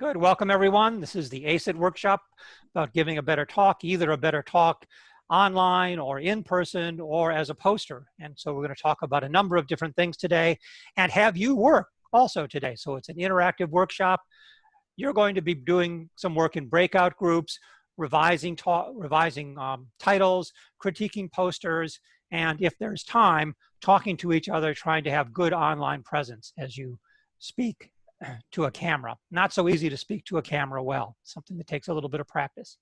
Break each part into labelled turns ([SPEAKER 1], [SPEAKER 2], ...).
[SPEAKER 1] Good. Welcome, everyone. This is the ACET workshop about giving a better talk, either a better talk online or in person or as a poster. And so we're going to talk about a number of different things today and have you work also today. So it's an interactive workshop. You're going to be doing some work in breakout groups, revising, revising um, titles, critiquing posters, and if there's time, talking to each other, trying to have good online presence as you speak to a camera. Not so easy to speak to a camera well, something that takes a little bit of practice.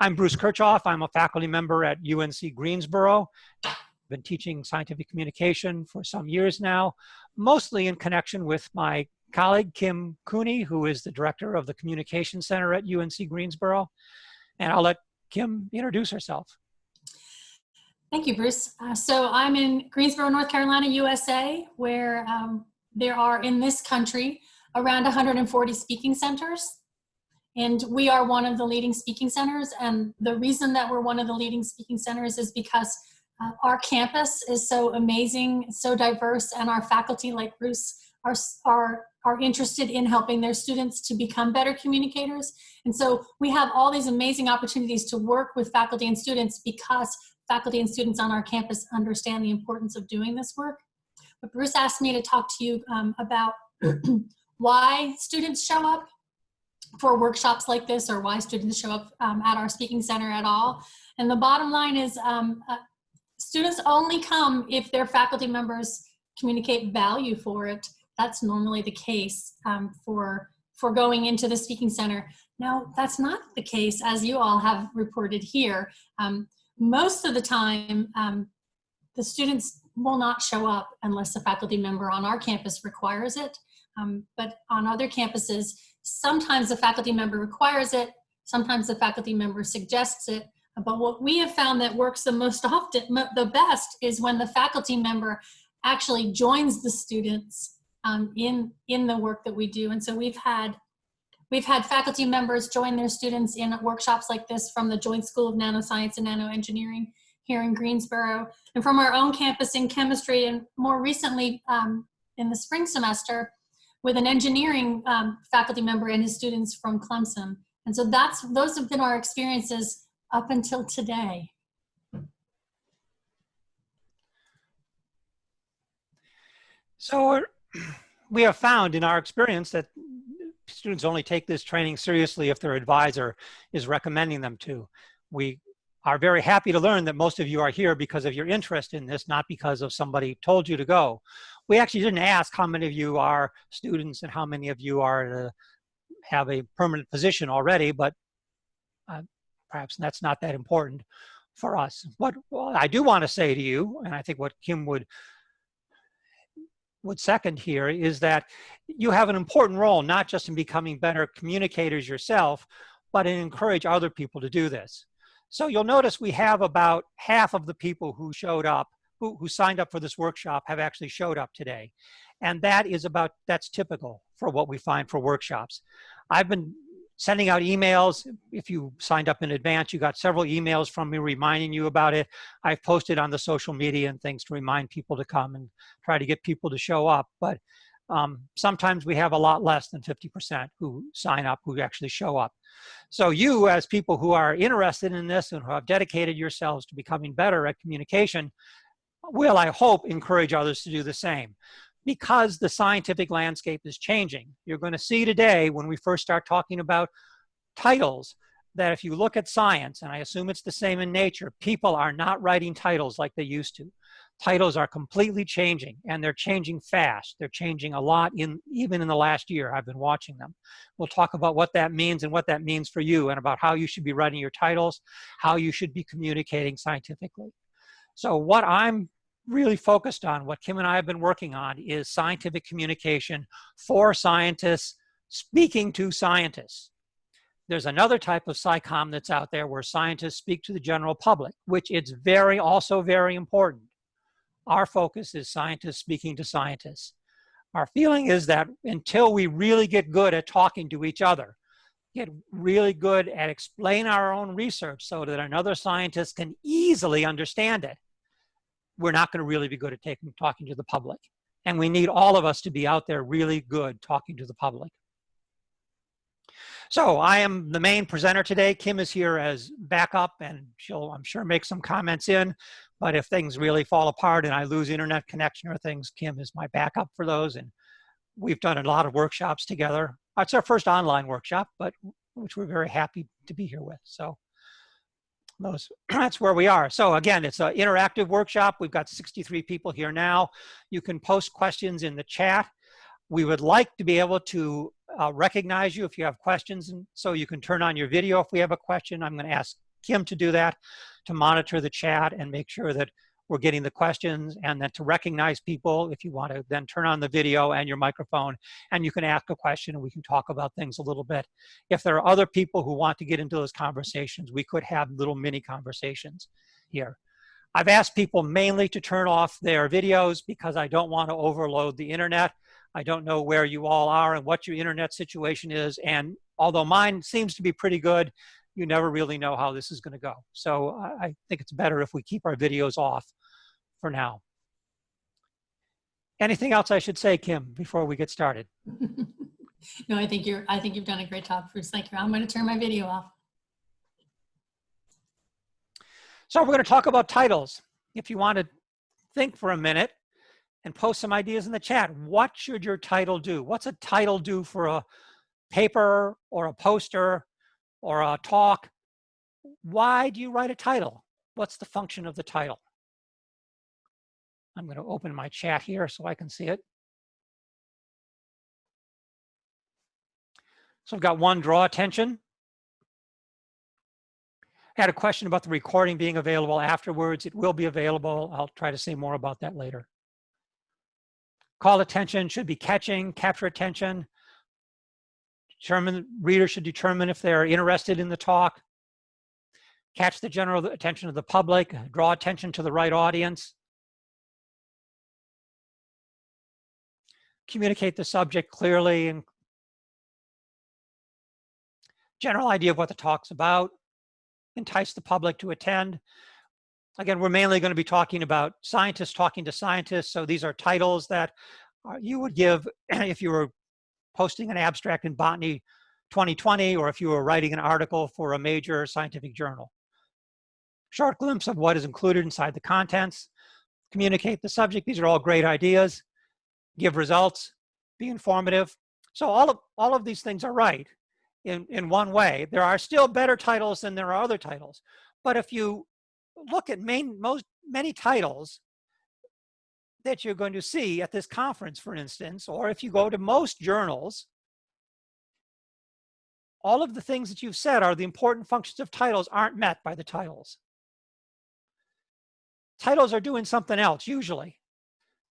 [SPEAKER 1] I'm Bruce Kirchhoff. I'm a faculty member at UNC Greensboro. I've been teaching scientific communication for some years now, mostly in connection with my colleague, Kim Cooney, who is the director of the Communication Center at UNC Greensboro. And I'll let Kim introduce herself.
[SPEAKER 2] Thank you, Bruce. Uh, so I'm in Greensboro, North Carolina, USA, where um, there are in this country around 140 speaking centers. And we are one of the leading speaking centers. And the reason that we're one of the leading speaking centers is because uh, our campus is so amazing, so diverse, and our faculty, like Bruce, are, are, are interested in helping their students to become better communicators. And so we have all these amazing opportunities to work with faculty and students because faculty and students on our campus understand the importance of doing this work. But Bruce asked me to talk to you um, about why students show up for workshops like this or why students show up um, at our speaking center at all. And the bottom line is um, uh, students only come if their faculty members communicate value for it. That's normally the case um, for, for going into the speaking center. Now, that's not the case as you all have reported here. Um, most of the time, um, the students will not show up unless a faculty member on our campus requires it. Um, but on other campuses, sometimes the faculty member requires it, sometimes the faculty member suggests it. But what we have found that works the most often, the best, is when the faculty member actually joins the students um, in, in the work that we do. And so we've had We've had faculty members join their students in workshops like this from the Joint School of Nanoscience and Nanoengineering here in Greensboro, and from our own campus in chemistry, and more recently um, in the spring semester, with an engineering um, faculty member and his students from Clemson. And so that's those have been our experiences up until today.
[SPEAKER 1] So we have found in our experience that students only take this training seriously if their advisor is recommending them to. We are very happy to learn that most of you are here because of your interest in this, not because of somebody told you to go. We actually didn't ask how many of you are students and how many of you are to have a permanent position already, but uh, perhaps that's not that important for us. What well, I do want to say to you, and I think what Kim would would second here is that you have an important role, not just in becoming better communicators yourself, but in encourage other people to do this. So you'll notice we have about half of the people who showed up, who, who signed up for this workshop have actually showed up today. And that is about, that's typical for what we find for workshops. I've been sending out emails. If you signed up in advance, you got several emails from me reminding you about it. I've posted on the social media and things to remind people to come and try to get people to show up. But um, sometimes we have a lot less than 50% who sign up, who actually show up. So you as people who are interested in this and who have dedicated yourselves to becoming better at communication will, I hope, encourage others to do the same because the scientific landscape is changing. You're going to see today when we first start talking about titles that if you look at science, and I assume it's the same in nature, people are not writing titles like they used to. Titles are completely changing and they're changing fast. They're changing a lot in even in the last year. I've been watching them. We'll talk about what that means and what that means for you and about how you should be writing your titles, how you should be communicating scientifically. So what I'm really focused on, what Kim and I have been working on, is scientific communication for scientists speaking to scientists. There's another type of SciComm that's out there where scientists speak to the general public, which it's very, also very important. Our focus is scientists speaking to scientists. Our feeling is that until we really get good at talking to each other, get really good at explain our own research so that another scientist can easily understand it, we're not going to really be good at taking, talking to the public. And we need all of us to be out there really good talking to the public. So I am the main presenter today. Kim is here as backup and she'll, I'm sure, make some comments in. But if things really fall apart and I lose internet connection or things, Kim is my backup for those. And we've done a lot of workshops together. It's our first online workshop, but which we're very happy to be here with. So those, that's where we are. So again, it's an interactive workshop. We've got 63 people here now. You can post questions in the chat. We would like to be able to uh, recognize you if you have questions. And so you can turn on your video if we have a question. I'm gonna ask Kim to do that, to monitor the chat and make sure that we're getting the questions and then to recognize people if you want to then turn on the video and your microphone and you can ask a question and we can talk about things a little bit. If there are other people who want to get into those conversations, we could have little mini conversations here. I've asked people mainly to turn off their videos because I don't want to overload the internet. I don't know where you all are and what your internet situation is. And although mine seems to be pretty good, you never really know how this is going to go. So I think it's better if we keep our videos off for now. Anything else I should say, Kim, before we get started?
[SPEAKER 2] no, I think you're. I think you've done a great job, Bruce. Thank you. I'm going to turn my video off.
[SPEAKER 1] So we're going to talk about titles. If you want to think for a minute and post some ideas in the chat, what should your title do? What's a title do for a paper or a poster or a talk? Why do you write a title? What's the function of the title? I'm going to open my chat here so I can see it. So I've got one, draw attention. I had a question about the recording being available afterwards. It will be available. I'll try to say more about that later. Call attention should be catching, capture attention. Determine, readers should determine if they're interested in the talk. Catch the general attention of the public, draw attention to the right audience. communicate the subject clearly and general idea of what the talk's about, entice the public to attend. Again, we're mainly going to be talking about scientists talking to scientists. So these are titles that you would give if you were posting an abstract in Botany 2020 or if you were writing an article for a major scientific journal. Short glimpse of what is included inside the contents, communicate the subject. These are all great ideas give results, be informative. So all of, all of these things are right in, in one way. There are still better titles than there are other titles. But if you look at main, most, many titles that you're going to see at this conference, for instance, or if you go to most journals, all of the things that you've said are the important functions of titles aren't met by the titles. Titles are doing something else, usually.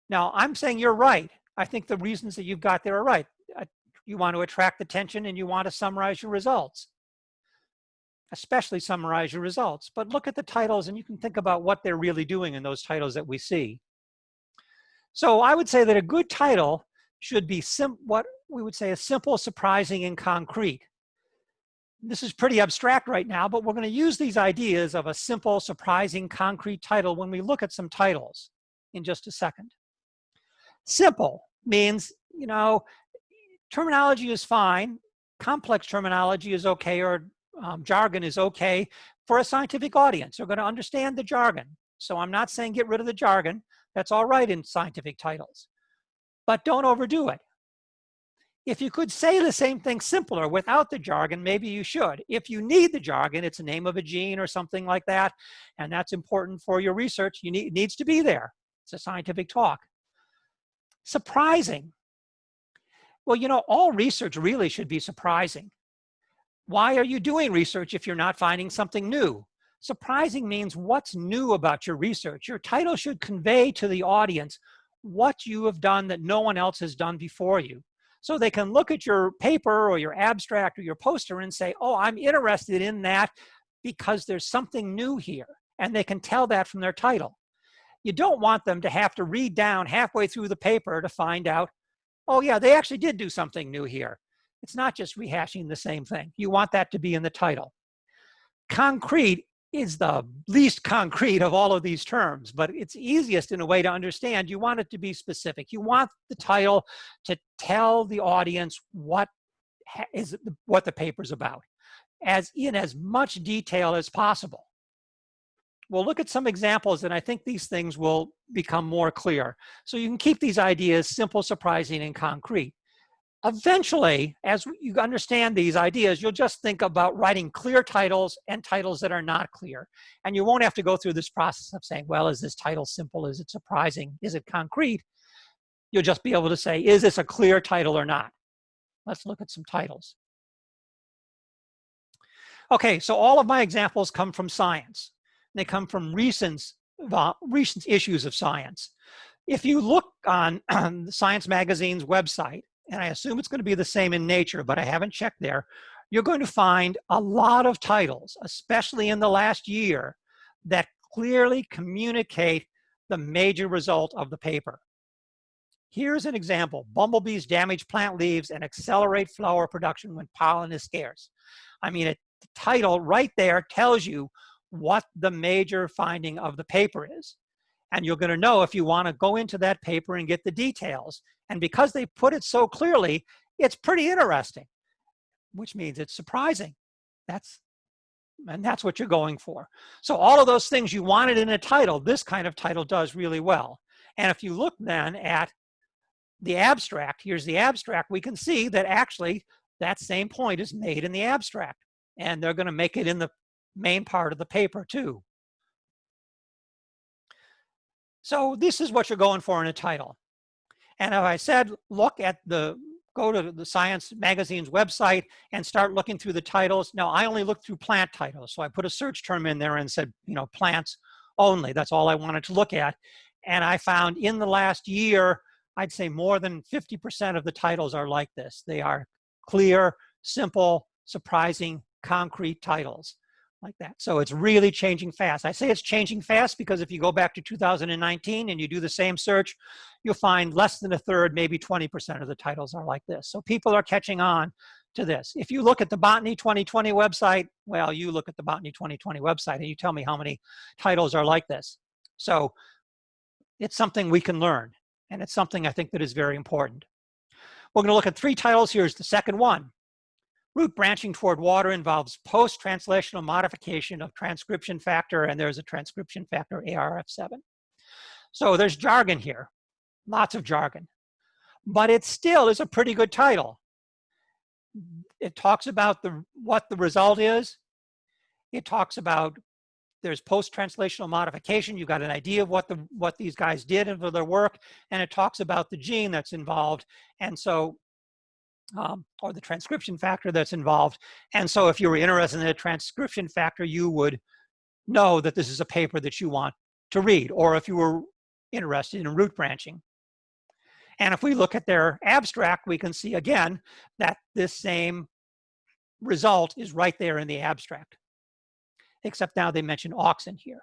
[SPEAKER 1] Now, I'm saying you're right. I think the reasons that you've got there are right. Uh, you want to attract attention and you want to summarize your results, especially summarize your results. But look at the titles and you can think about what they're really doing in those titles that we see. So I would say that a good title should be what we would say a simple, surprising, and concrete. This is pretty abstract right now, but we're going to use these ideas of a simple, surprising, concrete title when we look at some titles in just a second. Simple means, you know, terminology is fine. Complex terminology is okay or um, jargon is okay for a scientific audience. They're going to understand the jargon. So I'm not saying get rid of the jargon. That's all right in scientific titles. But don't overdo it. If you could say the same thing simpler without the jargon, maybe you should. If you need the jargon, it's a name of a gene or something like that, and that's important for your research, you need, it needs to be there. It's a scientific talk. Surprising. Well, you know, all research really should be surprising. Why are you doing research if you're not finding something new? Surprising means what's new about your research. Your title should convey to the audience what you have done that no one else has done before you. So they can look at your paper or your abstract or your poster and say, oh, I'm interested in that because there's something new here. And they can tell that from their title you don't want them to have to read down halfway through the paper to find out, oh yeah, they actually did do something new here. It's not just rehashing the same thing. You want that to be in the title. Concrete is the least concrete of all of these terms, but it's easiest in a way to understand. You want it to be specific. You want the title to tell the audience what ha- is what the paper's about, as in as much detail as possible. We'll look at some examples and I think these things will become more clear. So you can keep these ideas simple, surprising, and concrete. Eventually, as you understand these ideas, you'll just think about writing clear titles and titles that are not clear. And you won't have to go through this process of saying, well, is this title simple? Is it surprising? Is it concrete? You'll just be able to say, is this a clear title or not? Let's look at some titles. Okay, so all of my examples come from science. They come from recent, recent issues of science. If you look on, on the Science Magazine's website, and I assume it's going to be the same in nature, but I haven't checked there, you're going to find a lot of titles, especially in the last year, that clearly communicate the major result of the paper. Here's an example. Bumblebees damage plant leaves and accelerate flower production when pollen is scarce. I mean, the title right there tells you what the major finding of the paper is. And you're going to know if you want to go into that paper and get the details. And because they put it so clearly, it's pretty interesting, which means it's surprising. That's and that's what you're going for. So all of those things you wanted in a title, this kind of title does really well. And if you look then at the abstract, here's the abstract, we can see that actually that same point is made in the abstract. And they're going to make it in the main part of the paper too. So this is what you're going for in a title. And if I said, look at the, go to the Science Magazine's website and start looking through the titles. Now I only look through plant titles. So I put a search term in there and said, you know, plants only. That's all I wanted to look at. And I found in the last year, I'd say more than 50% of the titles are like this. They are clear, simple, surprising, concrete titles like that. So it's really changing fast. I say it's changing fast because if you go back to 2019 and you do the same search, you'll find less than a third, maybe 20% of the titles are like this. So people are catching on to this. If you look at the Botany 2020 website, well, you look at the Botany 2020 website and you tell me how many titles are like this. So it's something we can learn. And it's something I think that is very important. We're gonna look at three titles. Here's the second one. Root branching toward water involves post-translational modification of transcription factor, and there's a transcription factor, ARF7. So there's jargon here, lots of jargon. But it still is a pretty good title. It talks about the what the result is. It talks about there's post-translational modification. You got an idea of what the what these guys did and for their work, and it talks about the gene that's involved. And so um, or the transcription factor that's involved. And so if you were interested in the transcription factor, you would know that this is a paper that you want to read, or if you were interested in root branching. And if we look at their abstract, we can see again that this same result is right there in the abstract, except now they mention auxin here.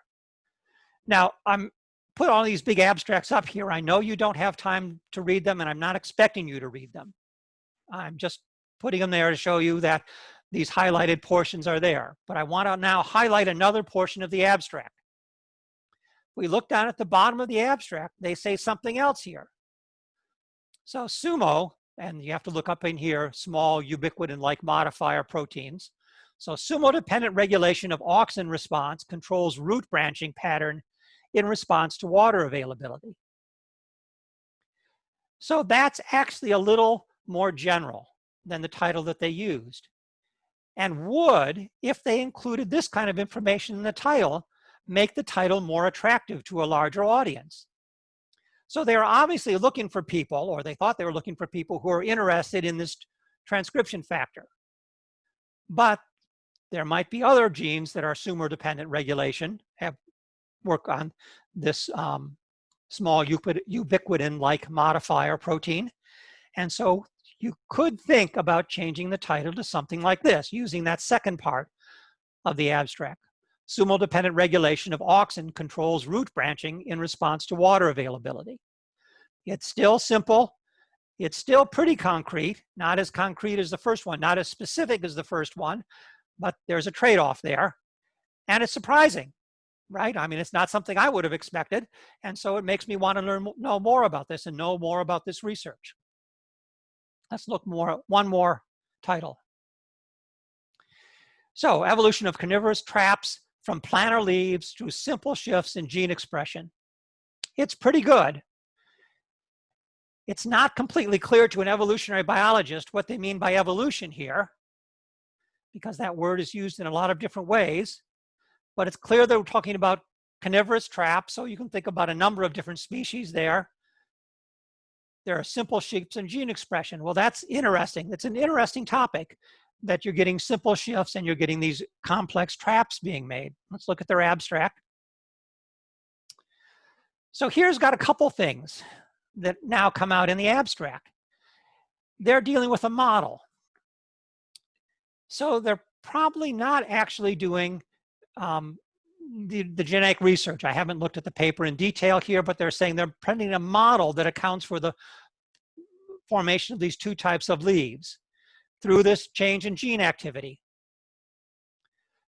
[SPEAKER 1] Now, I'm put all these big abstracts up here. I know you don't have time to read them, and I'm not expecting you to read them. I'm just putting them there to show you that these highlighted portions are there. But I want to now highlight another portion of the abstract. We look down at the bottom of the abstract, they say something else here. So SUMO, and you have to look up in here, small ubiquitin-like modifier proteins. So SUMO-dependent regulation of auxin response controls root branching pattern in response to water availability. So that's actually a little more general than the title that they used and would, if they included this kind of information in the title, make the title more attractive to a larger audience. So they are obviously looking for people, or they thought they were looking for people who are interested in this transcription factor. But there might be other genes that are sumo-dependent regulation, have work on this um, small ubiquitin-like modifier protein. And so you could think about changing the title to something like this, using that second part of the abstract. Sumo-dependent regulation of auxin controls root branching in response to water availability. It's still simple. It's still pretty concrete, not as concrete as the first one, not as specific as the first one, but there's a trade-off there. And it's surprising, right? I mean, it's not something I would have expected. And so it makes me want to learn, know more about this and know more about this research. Let's look more, one more title. So evolution of carnivorous traps from planar leaves through simple shifts in gene expression. It's pretty good. It's not completely clear to an evolutionary biologist what they mean by evolution here, because that word is used in a lot of different ways. But it's clear that we're talking about carnivorous traps, so you can think about a number of different species there. There are simple shifts in gene expression. Well, that's interesting. That's an interesting topic that you're getting simple shifts and you're getting these complex traps being made. Let's look at their abstract. So here's got a couple things that now come out in the abstract. They're dealing with a model. So they're probably not actually doing um, the, the genetic research. I haven't looked at the paper in detail here, but they're saying they're printing a model that accounts for the formation of these two types of leaves through this change in gene activity.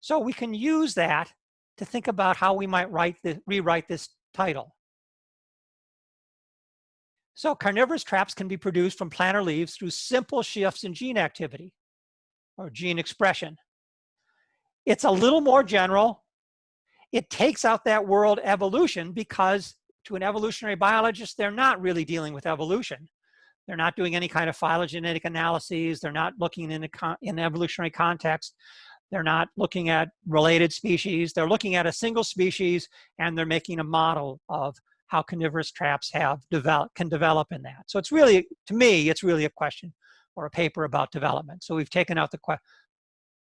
[SPEAKER 1] So we can use that to think about how we might write the, rewrite this title. So carnivorous traps can be produced from planar leaves through simple shifts in gene activity or gene expression. It's a little more general. It takes out that word evolution because to an evolutionary biologist, they're not really dealing with evolution. They're not doing any kind of phylogenetic analyses. They're not looking in, a in evolutionary context. They're not looking at related species. They're looking at a single species and they're making a model of how carnivorous traps have develop, can develop in that. So it's really, to me, it's really a question or a paper about development. So we've taken out the,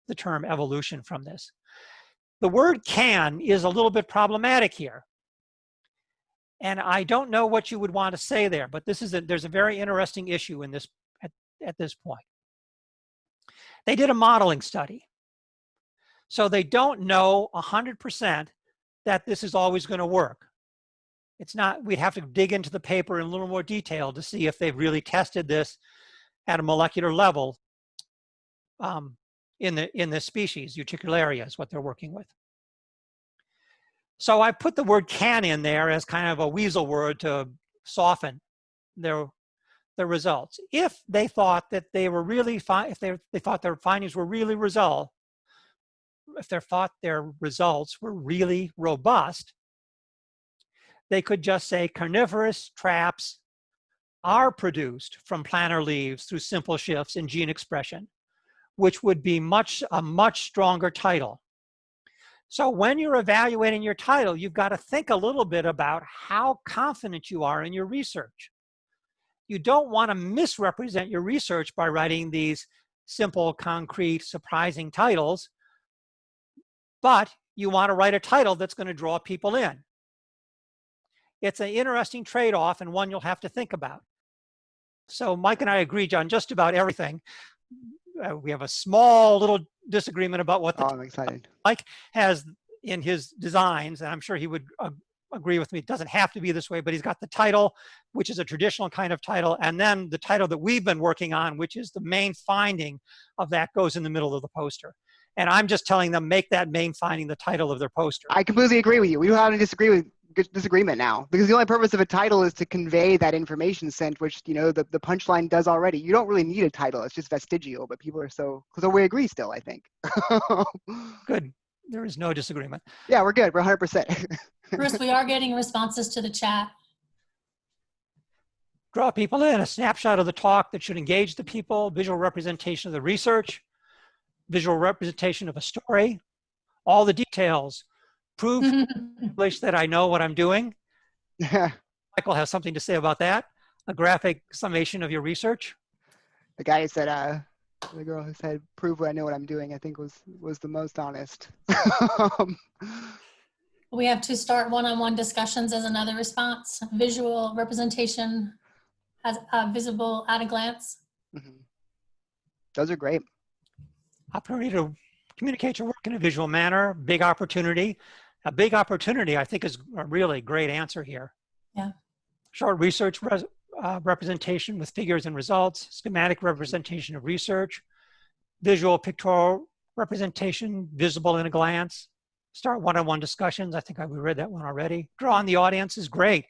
[SPEAKER 1] the term evolution from this. The word can is a little bit problematic here and I don't know what you would want to say there, but this is a, there's a very interesting issue in this at, at this point. They did a modeling study. So they don't know 100% that this is always going to work. It's not, we'd have to dig into the paper in a little more detail to see if they've really tested this at a molecular level um, in the in this species, Utricularia is what they're working with. So I put the word can in there as kind of a weasel word to soften their, their results. If they thought that they were really if they, they thought their findings were really result, if they thought their results were really robust, they could just say carnivorous traps are produced from planar leaves through simple shifts in gene expression, which would be much a much stronger title. So when you're evaluating your title, you've got to think a little bit about how confident you are in your research. You don't want to misrepresent your research by writing these simple, concrete, surprising titles, but you want to write a title that's going to draw people in. It's an interesting trade-off and one you'll have to think about. So Mike and I agree John, just about everything. Uh, we have a small little disagreement about what the
[SPEAKER 3] oh, I'm excited.
[SPEAKER 1] Mike has in his designs, and I'm sure he would uh, agree with me, it doesn't have to be this way, but he's got the title, which is a traditional kind of title, and then the title that we've been working on, which is the main finding of that goes in the middle of the poster. And I'm just telling them, make that main finding the title of their poster.
[SPEAKER 3] I completely agree with you. We don't have to disagree with disagreement now because the only purpose of a title is to convey that information sent which you know the, the punchline does already. You don't really need a title. It's just vestigial but people are so so we agree still i think.
[SPEAKER 1] Good. There is no disagreement.
[SPEAKER 3] Yeah we're good. We're 100%
[SPEAKER 2] bruce we are getting responses to the chat.
[SPEAKER 1] Draw people in a snapshot of the talk that should engage the people visual representation of the research visual representation of a story all the details prove English that I know what I'm doing. Michael has something to say about that. A graphic summation of your research.
[SPEAKER 3] The guy who said, uh, the girl who said, prove I know what I'm doing, I think was, was the most honest.
[SPEAKER 2] we have to start one-on-one -on -one discussions as another response. Visual representation as uh, visible at a glance. Mm -hmm.
[SPEAKER 3] Those are great.
[SPEAKER 1] Opportunity to communicate your work in a visual manner, big opportunity a big opportunity, I think is a really great answer here.
[SPEAKER 2] Yeah.
[SPEAKER 1] Short research res, uh, representation with figures and results, schematic representation of research, visual pictorial representation visible in a glance, start one-on-one -on -one discussions. I think I, we read that one already. Draw on the audience is great.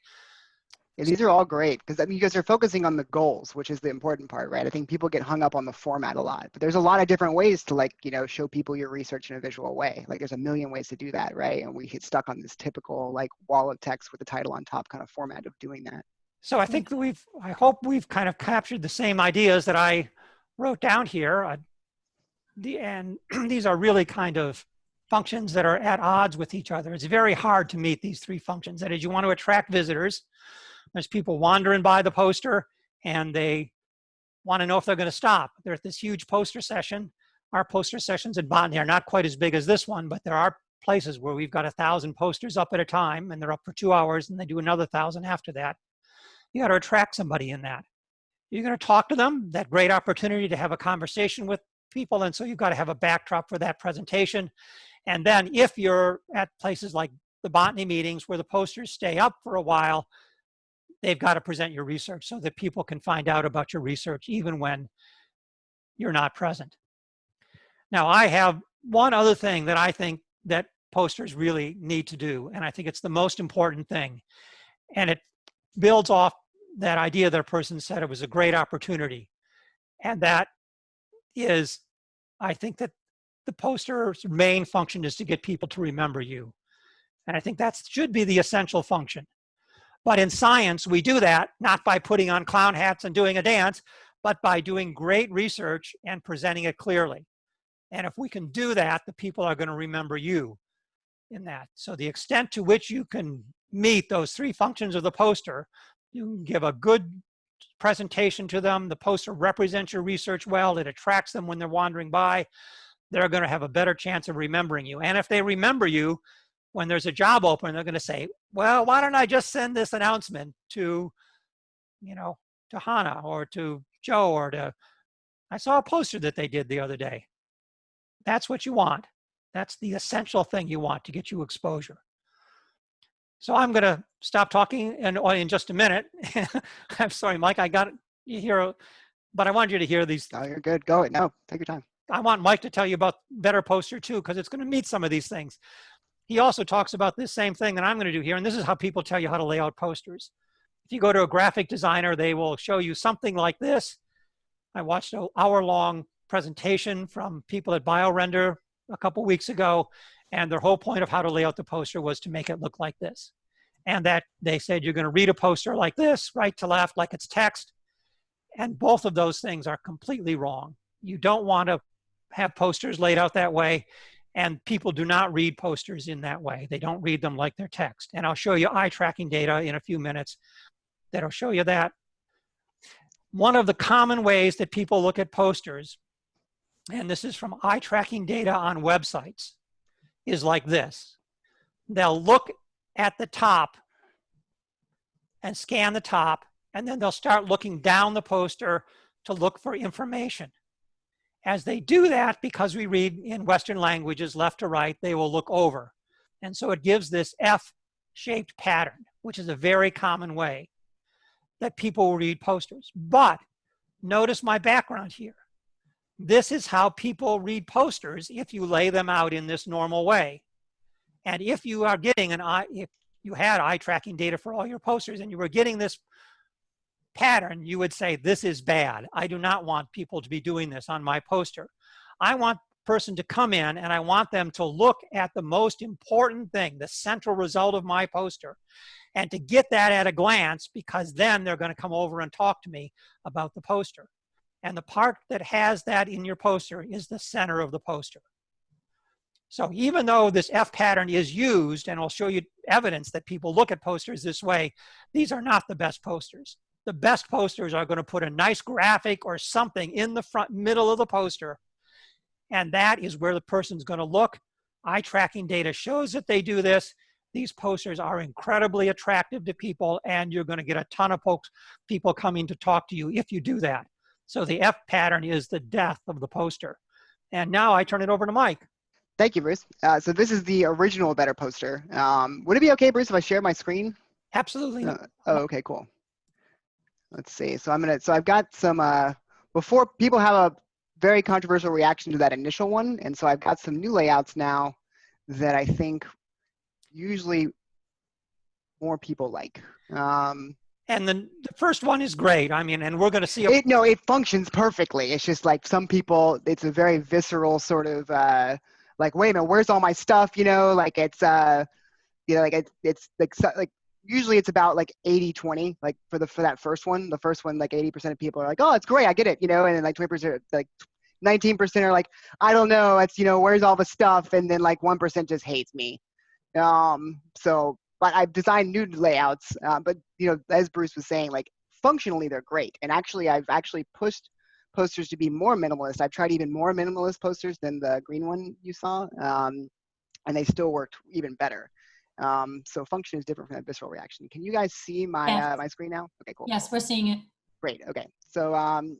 [SPEAKER 3] Yeah, these are all great because I mean, you guys are focusing on the goals, which is the important part, right? I think people get hung up on the format a lot, but there's a lot of different ways to like, you know, show people your research in a visual way. Like there's a million ways to do that, right? And we get stuck on this typical like wall of text with the title on top kind of format of doing that.
[SPEAKER 1] So I think we've, I hope we've kind of captured the same ideas that I wrote down here. Uh, the, and these are really kind of functions that are at odds with each other. It's very hard to meet these three functions. That is, you want to attract visitors. There's people wandering by the poster and they want to know if they're going to stop. They're at this huge poster session. Our poster sessions at Botany are not quite as big as this one, but there are places where we've got a thousand posters up at a time and they're up for two hours and they do another thousand after that. You got to attract somebody in that. You're going to talk to them, that great opportunity to have a conversation with people. And so you've got to have a backdrop for that presentation. And then if you're at places like the botany meetings where the posters stay up for a while, they've got to present your research so that people can find out about your research even when you're not present. Now I have one other thing that I think that posters really need to do, and I think it's the most important thing. And it builds off that idea that a person said it was a great opportunity. And that is, I think that the poster's main function is to get people to remember you. And I think that should be the essential function. But in science, we do that not by putting on clown hats and doing a dance, but by doing great research and presenting it clearly. And if we can do that, the people are going to remember you in that. So the extent to which you can meet those three functions of the poster, you can give a good presentation to them. The poster represents your research well. It attracts them when they're wandering by they're going to have a better chance of remembering you. And if they remember you, when there's a job open, they're going to say, well, why don't I just send this announcement to, you know, to Hannah or to Joe or to, I saw a poster that they did the other day. That's what you want. That's the essential thing you want to get you exposure. So I'm going to stop talking in, uh, in just a minute. I'm sorry, Mike, I got you here, but I wanted you to hear these.
[SPEAKER 3] Oh, you're good. Go it. No, take your time.
[SPEAKER 1] I want Mike to tell you about Better Poster too, because it's going to meet some of these things. He also talks about this same thing that I'm going to do here, and this is how people tell you how to lay out posters. If you go to a graphic designer, they will show you something like this. I watched an hour-long presentation from people at BioRender a couple weeks ago, and their whole point of how to lay out the poster was to make it look like this. And that they said you're going to read a poster like this, right to left, like it's text. And both of those things are completely wrong. You don't want to have posters laid out that way. And people do not read posters in that way. They don't read them like their text. And I'll show you eye tracking data in a few minutes that'll show you that. One of the common ways that people look at posters, and this is from eye tracking data on websites, is like this. They'll look at the top and scan the top, and then they'll start looking down the poster to look for information. As they do that, because we read in Western languages left to right, they will look over. And so it gives this F-shaped pattern, which is a very common way that people read posters. But notice my background here. This is how people read posters if you lay them out in this normal way. And if you are getting an eye, if you had eye tracking data for all your posters and you were getting this pattern, you would say, this is bad. I do not want people to be doing this on my poster. I want person to come in and I want them to look at the most important thing, the central result of my poster, and to get that at a glance because then they're going to come over and talk to me about the poster. And the part that has that in your poster is the center of the poster. So even though this F pattern is used, and I'll show you evidence that people look at posters this way, these are not the best posters the best posters are going to put a nice graphic or something in the front middle of the poster. And that is where the person's going to look. Eye tracking data shows that they do this. These posters are incredibly attractive to people and you're going to get a ton of folks, people coming to talk to you if you do that. So the F pattern is the death of the poster. And now I turn it over to Mike.
[SPEAKER 3] Thank you, Bruce. Uh, so this is the original Better poster. Um, would it be okay, Bruce, if I share my screen?
[SPEAKER 1] Absolutely.
[SPEAKER 3] Uh, oh, okay, cool let's see. So I'm gonna, so I've got some, uh, before people have a very controversial reaction to that initial one. And so I've got some new layouts now that I think usually more people like. Um,
[SPEAKER 1] and then the first one is great. I mean, and we're going to see.
[SPEAKER 3] It, no, it functions perfectly. It's just like some people, it's a very visceral sort of uh, like, wait a minute, where's all my stuff? You know, like it's, uh, you know, like it's, it's like, so- like usually it's about like 80, 20, like for the, for that first one, the first one, like 80% of people are like, oh, it's great. I get it. You know, and then like 20%, like 19% are like, I don't know. It's, you know, where's all the stuff? And then like 1% just hates me. Um, so, but I've designed new layouts, uh, but you know, as Bruce was saying, like functionally they're great. And actually, I've actually pushed posters to be more minimalist. I've tried even more minimalist posters than the green one you saw, um, and they still worked even better. Um, so function is different from that visceral reaction. Can you guys see my
[SPEAKER 2] Yes.
[SPEAKER 3] uh, my screen now? Okay, cool.
[SPEAKER 2] Yes, we're seeing it.
[SPEAKER 3] Great. Okay. So um,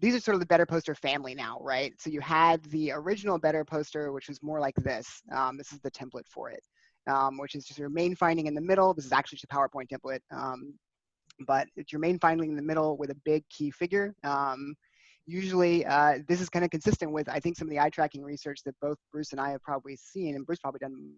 [SPEAKER 3] these are sort of the better poster family now, right? So you had the original better poster, which was more like this. Um, this is the template for it, um, which is just your main finding in the middle. This is actually just a PowerPoint template, um, but it's your main finding in the middle with a big key figure. Um, usually, uh, this is kind of consistent with I think some of the eye tracking research that both Bruce and I have probably seen, and Bruce probably done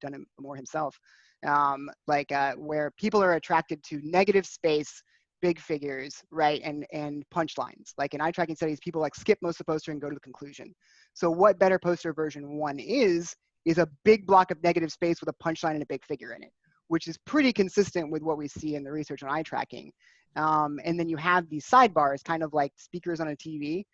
[SPEAKER 3] done it more himself. Um, like uh, where people are attracted to negative space big figures, right, and and punchlines. Like in eye tracking studies, people like skip most of the poster and go to the conclusion. So what better poster version one is is a big block of negative space with a punchline and a big figure in it, which is pretty consistent with what we see in the research on eye tracking. Um, and then you have these sidebars, kind of like speakers on a TV.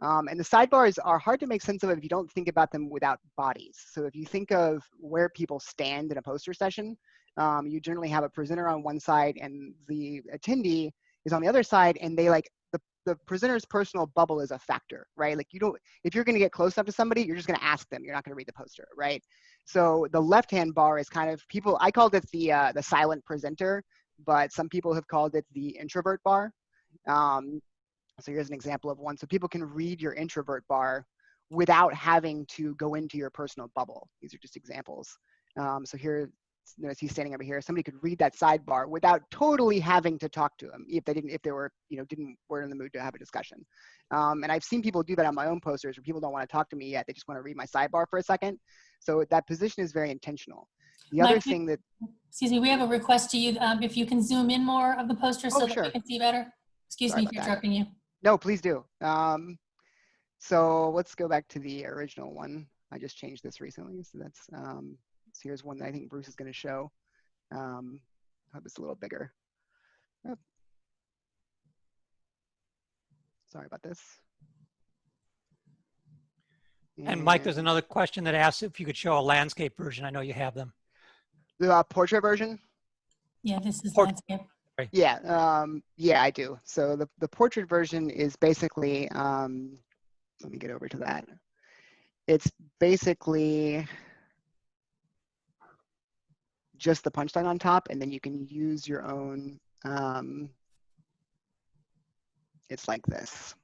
[SPEAKER 3] Um, and the sidebars are hard to make sense of if you don't think about them without bodies. So if you think of where people stand in a poster session, um, you generally have a presenter on one side and the attendee is on the other side and they like the, the presenter's personal bubble is a factor right? Like you don't if you're to get close up to somebody you're just going to ask them you're not going to read the poster right? So the left hand bar is kind of people i called it the uh, the silent presenter but some people have called it the introvert bar. Um, so here's an example of one so people can read your introvert bar without having to go into your personal bubble these are just examples um, so here notice he's standing over here. Somebody could read that sidebar without totally having to talk to him if they didn't, if they were, you know, didn't were in the mood to have a discussion. Um, and I've seen people do that on my own posters where people don't want to talk to me yet; they just want to read my sidebar for a second. So that position is very intentional. The other
[SPEAKER 2] Mike,
[SPEAKER 3] thing that
[SPEAKER 2] Excuse me, we have a request to you, um, if you can zoom in more of the poster so
[SPEAKER 3] Oh,
[SPEAKER 2] that
[SPEAKER 3] sure.
[SPEAKER 2] we can see better. Excuse
[SPEAKER 3] Sorry
[SPEAKER 2] me
[SPEAKER 3] that.
[SPEAKER 2] interrupting you.
[SPEAKER 3] No, please do. Um, so let's go back to the original one. I just changed this recently, so that's um, so here's one that I think Bruce is going to show. Um, I hope it's a little bigger. Oh. Sorry about this.
[SPEAKER 1] and Mike, there's another question that asks if you could show a landscape version. I know you have them.
[SPEAKER 3] the uh, portrait version.
[SPEAKER 2] Yeah, this is
[SPEAKER 1] Port-
[SPEAKER 2] landscape.
[SPEAKER 3] Yeah, um, yeah, I do. So the, the portrait version is basically, um, let me get over to that. It's basically just the punchline on top, and then you can use your own, um, it's like this.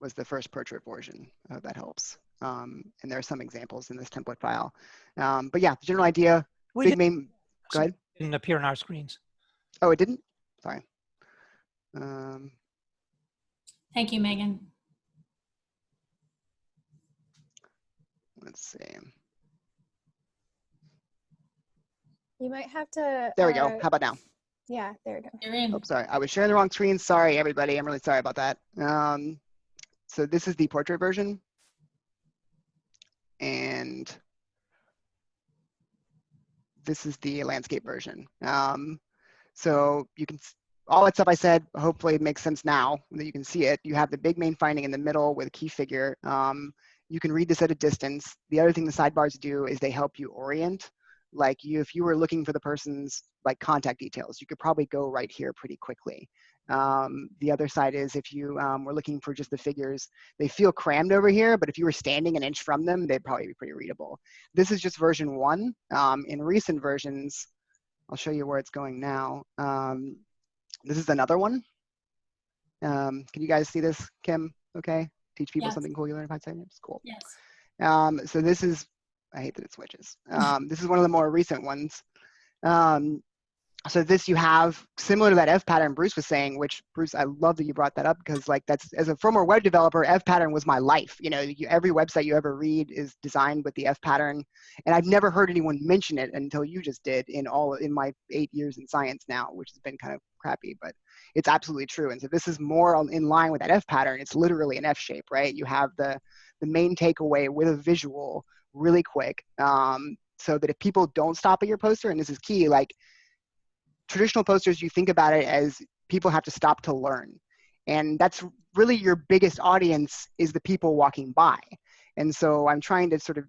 [SPEAKER 3] Was the first portrait version. Hope that helps. Um, and there are some examples in this template file. Um, but yeah, the general idea,
[SPEAKER 1] We
[SPEAKER 3] big main, go ahead.
[SPEAKER 1] Didn't appear on our screens.
[SPEAKER 3] Oh, it didn't? Sorry. Um,
[SPEAKER 2] Thank you, Megan.
[SPEAKER 3] let's see.
[SPEAKER 4] You might have to.
[SPEAKER 3] There we go.
[SPEAKER 4] uh,
[SPEAKER 3] How about now?
[SPEAKER 4] Yeah, there we go.
[SPEAKER 2] You're in.
[SPEAKER 3] Oh, sorry. I was sharing the wrong screen. Sorry, everybody. I'm really sorry about that. Um, so this is the portrait version. And this is the landscape version. Um, so you can, all that stuff I said, hopefully makes sense now that you can see it. You have the big main finding in the middle with a key figure. Um, you can read this at a distance. The other thing the sidebars do is they help you orient. Like you, if you were looking for the person's like contact details, you could probably go right here pretty quickly. Um, the other side is if you um, were looking for just the figures, they feel crammed over here, but if you were standing an inch from them, they'd probably be pretty readable. This is just version one. Um, in recent versions, I'll show you where it's going now. Um, this is another one. Um, can you guys see this, Kim? Okay. Teach people
[SPEAKER 2] Yes.
[SPEAKER 3] something cool you learn in five seconds. Cool.
[SPEAKER 2] Yes.
[SPEAKER 3] Um, so this is, I hate that it switches. Um, this is one of the more recent ones. Um, so this you have similar to that F pattern Bruce was saying, which Bruce, I love that you brought that up because like that's as a firmware web developer, F pattern was my life. You know, you, every website you ever read is designed with the F pattern, and I've never heard anyone mention it until you just did in all in my eight years in science now, which has been kind of crappy, but it's absolutely true. And so this is more in line with that F pattern. It's literally an F shape, right? You have the the main takeaway with a visual really quick, um, so that if people don't stop at your poster, and this is key, like traditional posters, you think about it as people have to stop to learn. And that's really your biggest audience is the people walking by. And so I'm trying to sort of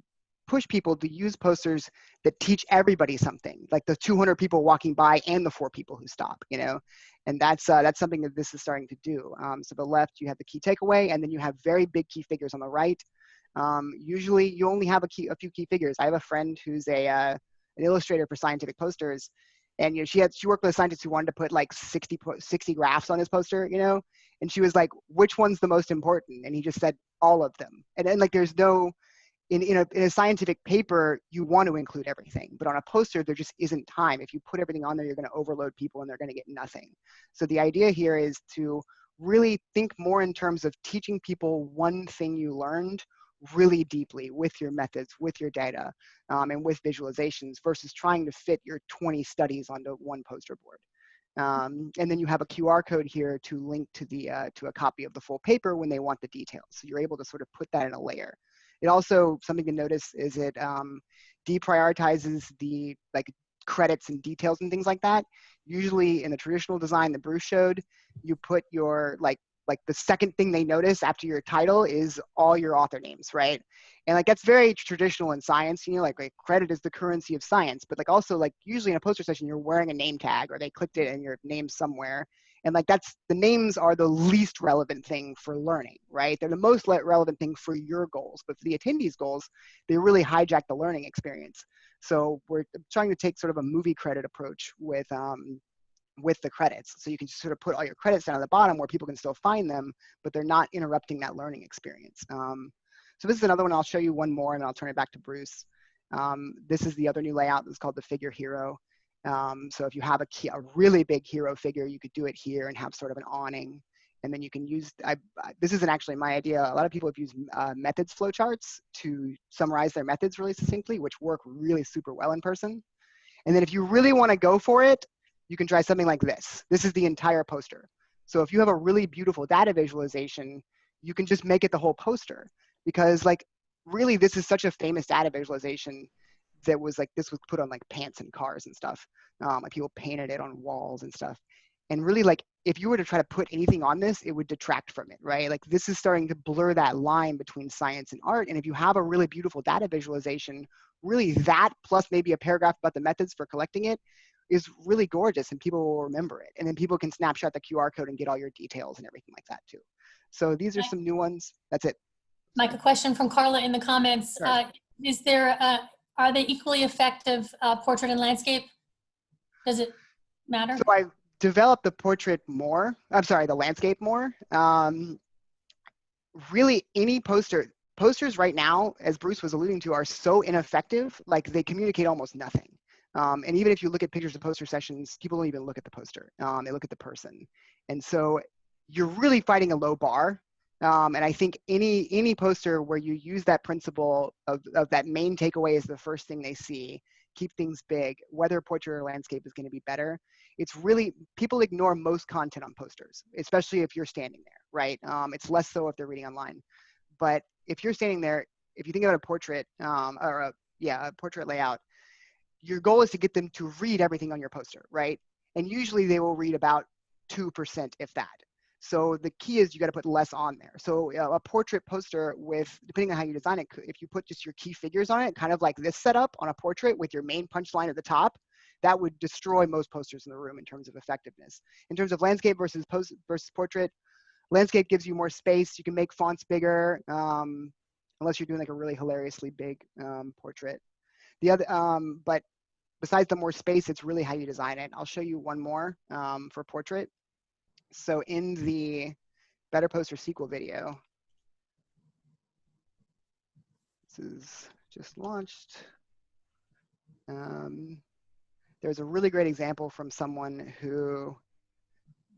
[SPEAKER 3] push people to use posters that teach everybody something, like the 200 people walking by and the four people who stop, you know? And that's, uh, that's something that this is starting to do. Um, so the left, you have the key takeaway, and then you have very big key figures on the right. Um, usually you only have a, key, a few key figures. I have a friend who's a, uh, an illustrator for scientific posters, and you know she had she worked with a scientist who wanted to put like 60 60 graphs on his poster you know? And she was like which one's the most important? And he just said all of them. And then like there's no in, in, a, in a scientific paper you want to include everything but on a poster there just isn't time. If you put everything on there you're going to overload people and they're going to get nothing. So the idea here is to really think more in terms of teaching people one thing you learned really deeply with your methods, with your data, um, and with visualizations versus trying to fit your 20 studies onto one poster board. Um, and then you have a QR code here to link to the uh, to a copy of the full paper when they want the details. So you're able to sort of put that in a layer. It also something to notice is it um, deprioritizes the like credits and details and things like that. Usually in the traditional design that Bruce showed, you put your like like the second thing they notice after your title is all your author names, right? And like that's very traditional in science, you know, like, like credit is the currency of science, but like also like usually in a poster session you're wearing a name tag or they clicked it and your name somewhere. And like that's the names are the least relevant thing for learning, right? They're the most relevant thing for your goals, but for the attendees' goals, they really hijack the learning experience. So we're trying to take sort of a movie credit approach with um, with the credits. So you can sort of put all your credits down at the bottom where people can still find them, but they're not interrupting that learning experience. Um, so this is another one. I'll show you one more and I'll turn it back to Bruce. Um, this is the other new layout. that's called the figure hero. Um, so if you have a, key, a really big hero figure, you could do it here and have sort of an awning. And then you can use, I, this isn't actually my idea. A lot of people have used uh, methods flowcharts to summarize their methods really succinctly, which work really super well in person. And then if you really want to go for it, you can try something like this. This is the entire poster. So if you have a really beautiful data visualization, you can just make it the whole poster because like really this is such a famous data visualization that was like this was put on like pants and cars and stuff. Um, like people painted it on walls and stuff. And really like if you were to try to put anything on this, it would detract from it, right? Like this is starting to blur that line between science and art. And if you have a really beautiful data visualization, really that plus maybe a paragraph about the methods for collecting it is really gorgeous and people will remember it. And then people can snapshot the QR code and get all your details and everything like that too. So these are some new ones. That's it.
[SPEAKER 2] Mike, a question from Carla in the comments.
[SPEAKER 3] Sure.
[SPEAKER 2] Uh, is there, uh, are they equally effective uh, portrait and landscape? Does it matter?
[SPEAKER 3] So I developed the portrait more. I'm sorry, the landscape more. Um, really, any poster, posters right now, as Bruce was alluding to, are so ineffective. Like they communicate almost nothing. Um, and even if you look at pictures of poster sessions, people don't even look at the poster. Um, they look at the person. And so you're really fighting a low bar. Um, and I think any any poster where you use that principle of, of that main takeaway is the first thing they see, keep things big, whether portrait or landscape is going to be better. It's really, people ignore most content on posters, especially if you're standing there, right? Um, it's less so if they're reading online. But if you're standing there, if you think about a portrait um, or a, yeah, a portrait layout, your goal is to get them to read everything on your poster, right? And usually they will read about 2%, if that. So the key is you got to put less on there. So uh, a portrait poster with, depending on how you design it, if you put just your key figures on it, kind of like this setup on a portrait with your main punchline at the top, that would destroy most posters in the room in terms of effectiveness. In terms of landscape versus post versus portrait, landscape gives you more space. You can make fonts bigger, um, unless you're doing like a really hilariously big um, portrait. The other, um, but besides the more space, it's really how you design it. I'll show you one more um, for portrait. So in the Better Poster sequel video, this is just launched. Um, there's a really great example from someone who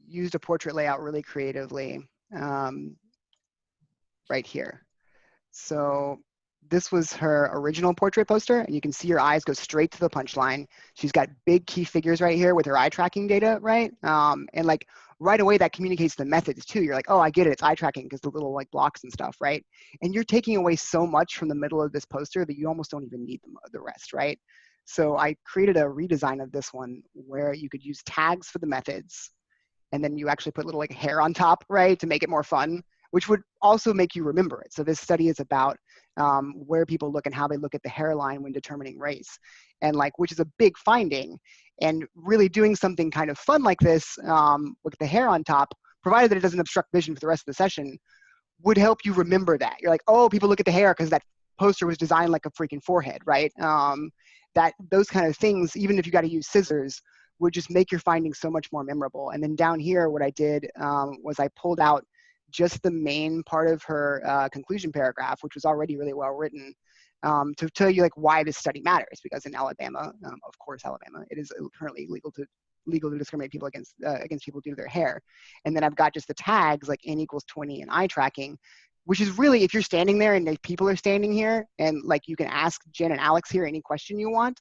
[SPEAKER 3] used a portrait layout really creatively um, right here. So this was her original portrait poster, and you can see her eyes go straight to the punchline. She's got big key figures right here with her eye tracking data, right? Um, and like right away, that communicates the methods too. You're like, oh, I get it, it's eye tracking because the little like blocks and stuff, right? And you're taking away so much from the middle of this poster that you almost don't even need the, the rest, right? So I created a redesign of this one where you could use tags for the methods, and then you actually put little like hair on top, right, to make it more fun, which would also make you remember it. So this study is about um, where people look and how they look at the hairline when determining race, and like which is a big finding. And really doing something kind of fun like this um, with the hair on top, provided that it doesn't obstruct vision for the rest of the session, would help you remember that. You're like, oh, people look at the hair because that poster was designed like a freaking forehead, right? Um, that those kind of things, even if you got to use scissors, would just make your findings so much more memorable. And then down here, what I did um, was I pulled out just the main part of her uh, conclusion paragraph, which was already really well written, um, to tell you like why this study matters. Because in Alabama, um, of course, Alabama, it is currently illegal to legal to discriminate people against uh, against people due to their hair. And then I've got just the tags like n equals 20 and eye tracking, which is really if you're standing there and if people are standing here and like you can ask Jen and Alex here any question you want,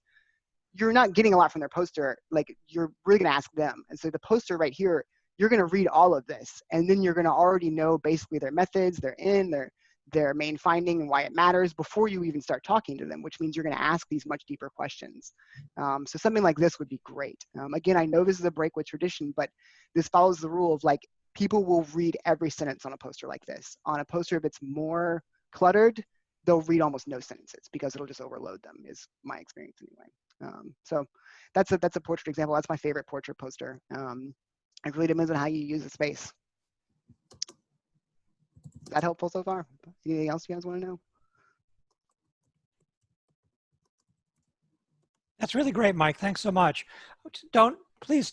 [SPEAKER 3] you're not getting a lot from their poster. Like you're really gonna ask them. And so the poster right here you're going to read all of this and then you're going to already know basically their methods their in their their main finding and why it matters before you even start talking to them which means you're going to ask these much deeper questions. Um, so something like this would be great. Um, again i know this is a break with tradition but this follows the rule of like people will read every sentence on a poster like this. On a poster if it's more cluttered they'll read almost no sentences because it'll just overload them is my experience anyway. Um, so that's a that's a portrait example. That's my favorite portrait poster. Um, it really depends on how you use the space. Is that helpful so far? Anything else you guys want to know?
[SPEAKER 1] That's really great, Mike. Thanks so much. Don't, please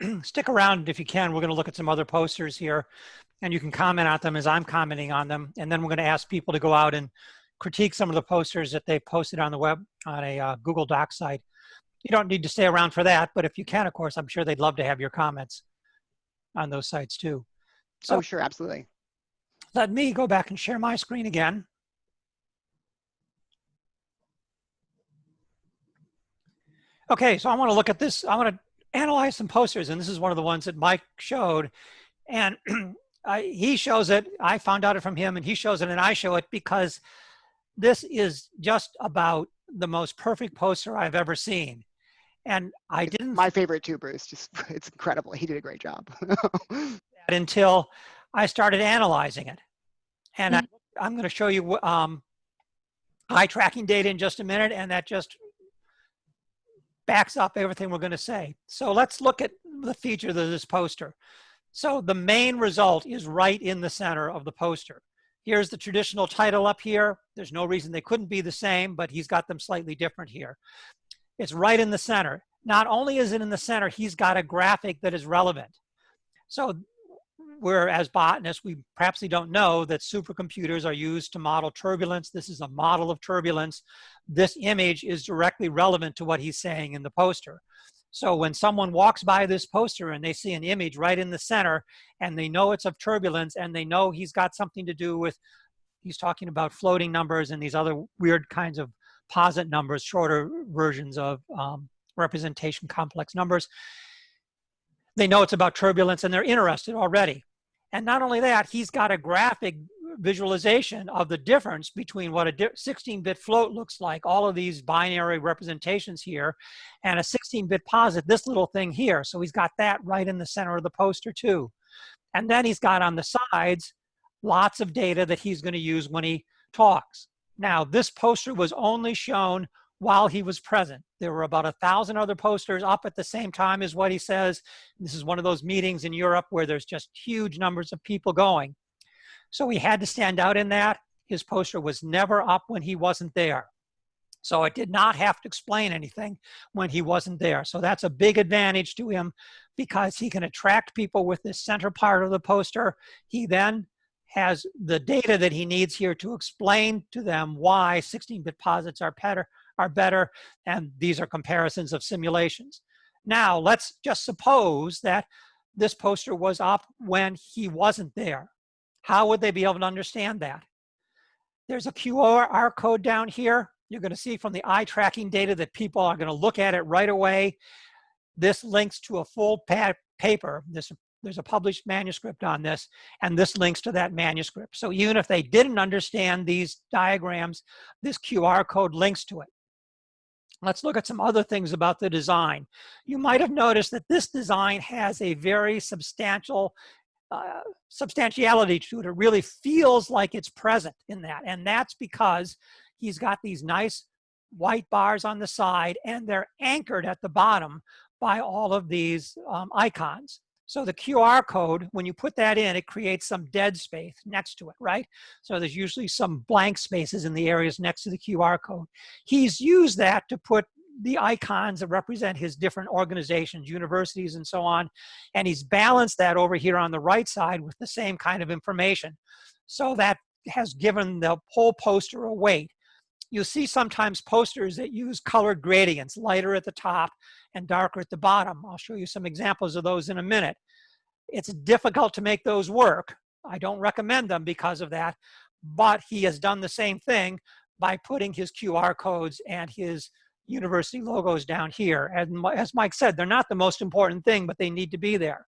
[SPEAKER 1] stick around if you can. We're going to look at some other posters here and you can comment on them as I'm commenting on them. And then we're going to ask people to go out and critique some of the posters that they posted on the web on a uh, Google Doc site. You don't need to stay around for that, but if you can, of course, I'm sure they'd love to have your comments on those sites too. So
[SPEAKER 3] oh, sure, absolutely.
[SPEAKER 1] Let me go back and share my screen again. Okay, so I want to look at this. I want to analyze some posters, and this is one of the ones that Mike showed. And I, he shows it, I found out it from him, and he shows it, and I show it because this is just about the most perfect poster I've ever seen. And I
[SPEAKER 3] it's
[SPEAKER 1] didn't.
[SPEAKER 3] My favorite too, Bruce. Just it's incredible. He did a great job.
[SPEAKER 1] until I started analyzing it, and mm -hmm. I, I'm going to show you um, eye tracking data in just a minute, and that just backs up everything we're going to say. So let's look at the features of this poster. So the main result is right in the center of the poster. Here's the traditional title up here. There's no reason they couldn't be the same, but he's got them slightly different here. It's right in the center. Not only is it in the center, he's got a graphic that is relevant. So where as botanists, we perhaps we don't know that supercomputers are used to model turbulence. This is a model of turbulence. This image is directly relevant to what he's saying in the poster. So when someone walks by this poster and they see an image right in the center and they know it's of turbulence and they know he's got something to do with, he's talking about floating numbers and these other weird kinds of posit numbers, shorter versions of um, representation complex numbers. They know it's about turbulence and they're interested already. And not only that, he's got a graphic visualization of the difference between what a 16-bit float looks like, all of these binary representations here, and a 16-bit posit, this little thing here. So he's got that right in the center of the poster too. And then he's got on the sides lots of data that he's going to use when he talks. Now, this poster was only shown while he was present. There were about a thousand other posters up at the same time as what he says. This is one of those meetings in Europe where there's just huge numbers of people going. So he had to stand out in that. His poster was never up when he wasn't there. So it did not have to explain anything when he wasn't there. So that's a big advantage to him because he can attract people with this center part of the poster. He then has the data that he needs here to explain to them why 16-bit posits are better, are better, and these are comparisons of simulations. Now, let's just suppose that this poster was up when he wasn't there. How would they be able to understand that? There's a QR code down here. You're going to see from the eye tracking data that people are going to look at it right away. This links to a full paper. This, there's a published manuscript on this, and this links to that manuscript. So even if they didn't understand these diagrams, this QR code links to it. Let's look at some other things about the design. You might have noticed that this design has a very substantial uh, substantiality to it. It really feels like it's present in that. And that's because he's got these nice white bars on the side and they're anchored at the bottom by all of these um, icons. So the QR code, when you put that in, it creates some dead space next to it, right? So there's usually some blank spaces in the areas next to the QR code. He's used that to put the icons that represent his different organizations, universities, and so on. And he's balanced that over here on the right side with the same kind of information. So that has given the whole poster a weight. You'll see sometimes posters that use colored gradients, lighter at the top and darker at the bottom. I'll show you some examples of those in a minute. It's difficult to make those work. I don't recommend them because of that, but he has done the same thing by putting his QR codes and his university logos down here. And as Mike said, they're not the most important thing, but they need to be there.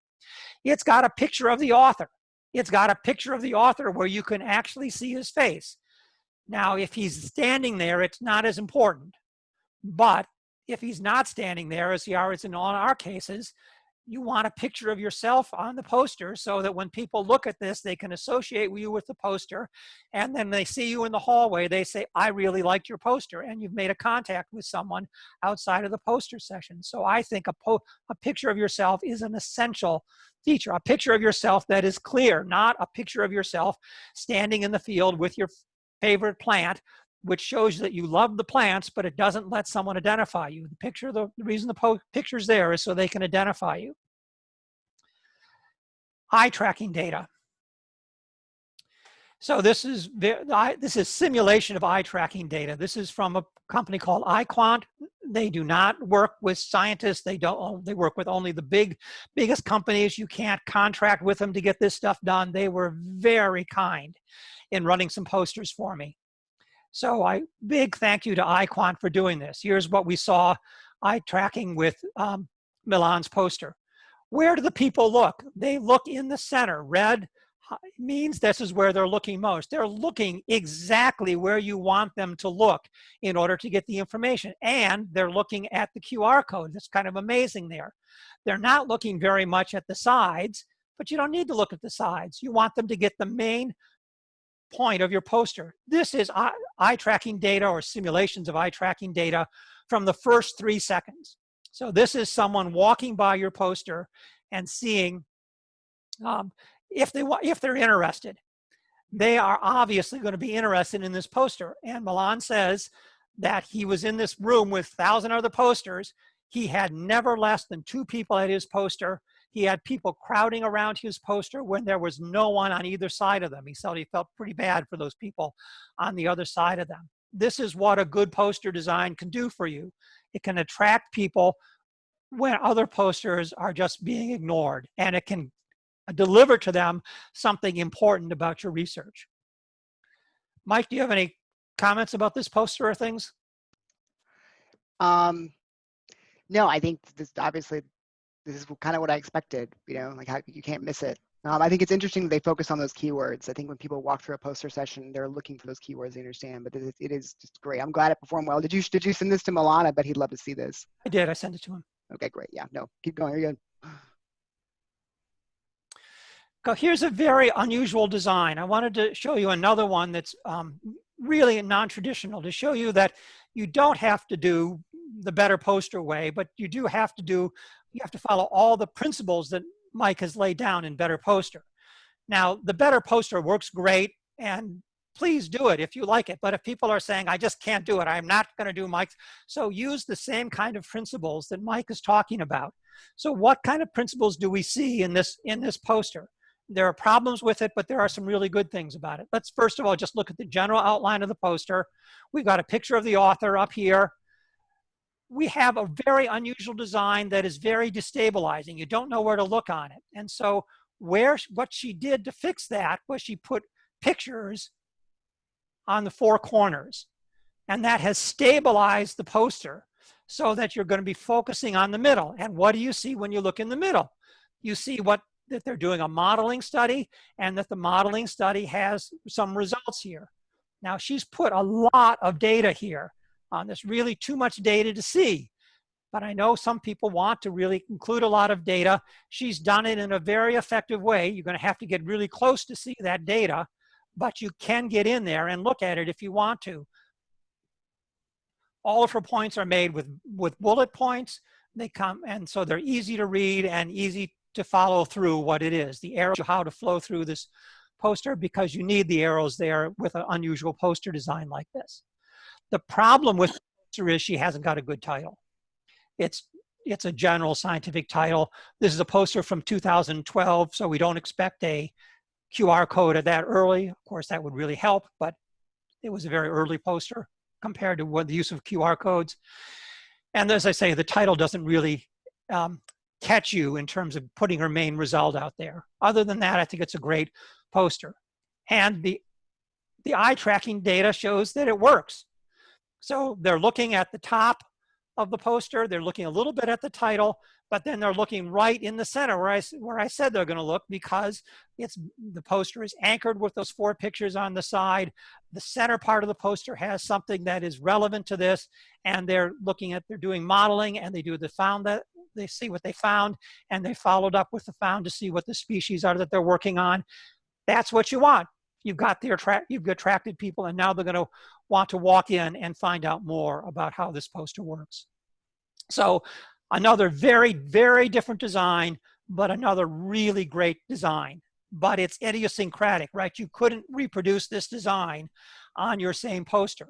[SPEAKER 1] It's got a picture of the author. It's got a picture of the author where you can actually see his face. Now, if he's standing there, it's not as important. But if he's not standing there, as he is in all our cases, you want a picture of yourself on the poster so that when people look at this, they can associate you with the poster. And then they see you in the hallway, they say, I really liked your poster. And you've made a contact with someone outside of the poster session. So I think a, a picture of yourself is an essential feature, a picture of yourself that is clear, not a picture of yourself standing in the field with your favorite plant which shows that you love the plants, but it doesn't let someone identify you. The picture, the, the reason the picture's there is so they can identify you. Eye tracking data. So this is this is simulation of eye tracking data. This is from a company called EyeQuant. They do not work with scientists. They don't. Oh, they work with only the big, biggest companies. You can't contract with them to get this stuff done. They were very kind in running some posters for me. So I big thank you to EyeQuant for doing this. Here's what we saw eye tracking with um, Milan's poster. Where do the people look? They look in the center. Red means this is where they're looking most. They're looking exactly where you want them to look in order to get the information. And they're looking at the QR code. That's kind of amazing there. They're not looking very much at the sides, but you don't need to look at the sides. You want them to get the main point of your poster. This is eye, eye tracking data or simulations of eye tracking data from the first three seconds. So this is someone walking by your poster and seeing um, if, they, if they're interested. They are obviously going to be interested in this poster. And Milan says that he was in this room with 1,000 other posters. He had never less than two people at his poster he had people crowding around his poster when there was no one on either side of them. He said he felt pretty bad for those people on the other side of them. This is what a good poster design can do for you. It can attract people when other posters are just being ignored and it can deliver to them something important about your research. Mike, do you have any comments about this poster or things?
[SPEAKER 3] Um, no, I think this obviously this is kind of what I expected, you know, like how you can't miss it. Um, I think it's interesting that they focus on those keywords. I think when people walk through a poster session, they're looking for those keywords they understand, but it, it is just great. I'm glad it performed well. Did you, did you send this to Milana? But he'd love to see this.
[SPEAKER 1] I did, I sent it to him.
[SPEAKER 3] Okay, great. Yeah, no, keep going, you're good.
[SPEAKER 1] So here's a very unusual design. I wanted to show you another one that's um, really non-traditional to show you that you don't have to do the better poster way, but you do have to do you have to follow all the principles that Mike has laid down in Better Poster. Now, the Better Poster works great, and please do it if you like it. But if people are saying, I just can't do it, I'm not going to do Mike's, so use the same kind of principles that Mike is talking about. So what kind of principles do we see in this, in this poster? There are problems with it, but there are some really good things about it. Let's first of all just look at the general outline of the poster. We've got a picture of the author up here. We have a very unusual design that is very destabilizing. You don't know where to look on it. And so where what she did to fix that was she put pictures on the four corners. And that has stabilized the poster so that you're going to be focusing on the middle. And what do you see when you look in the middle? You see what that they're doing a modeling study and that the modeling study has some results here. Now she's put a lot of data here on this, really too much data to see. But I know some people want to really include a lot of data. She's done it in a very effective way. You're gonna have to get really close to see that data, but you can get in there and look at it if you want to. All of her points are made with, with bullet points. They come, and so they're easy to read and easy to follow through what it is. The arrows, how to flow through this poster because you need the arrows there with an unusual poster design like this. The problem with poster is she hasn't got a good title. It's, it's a general scientific title. This is a poster from 2012, so we don't expect a QR code at that early. Of course, that would really help, but it was a very early poster compared to what the use of QR codes. And as I say, the title doesn't really um, catch you in terms of putting her main result out there. Other than that, I think it's a great poster. And the, the eye tracking data shows that it works. So they're looking at the top of the poster, they're looking a little bit at the title, but then they're looking right in the center where I, where I said they're gonna look because it's the poster is anchored with those four pictures on the side. The center part of the poster has something that is relevant to this and they're looking at, they're doing modeling and they do the found that, they see what they found and they followed up with the found to see what the species are that they're working on. That's what you want. You've got the attract, you've attracted people and now they're gonna want to walk in and find out more about how this poster works. So another very, very different design, but another really great design. But it's idiosyncratic, right? You couldn't reproduce this design on your same poster.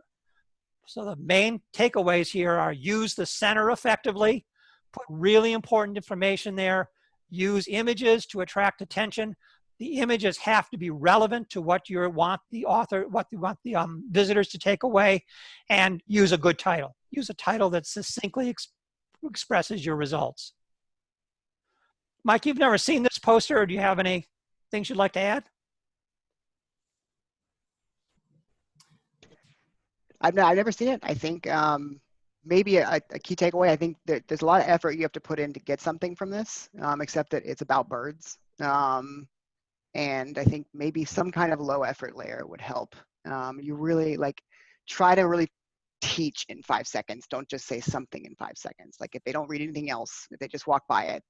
[SPEAKER 1] So the main takeaways here are use the center effectively, put really important information there, use images to attract attention. The images have to be relevant to what you want the author, what you want the um, visitors to take away, and use a good title. Use a title that succinctly ex expresses your results. Mike, you've never seen this poster, or do you have any things you'd like to add?
[SPEAKER 3] I've, I've never seen it. I think um, maybe a, a, key takeaway, I think that there's a lot of effort you have to put in to get something from this, um, except that it's about birds. Um, and I think maybe some kind of low effort layer would help. Um, you really like try to really teach in five seconds. Don't just say something in five seconds. Like if they don't read anything else, if they just walk by it,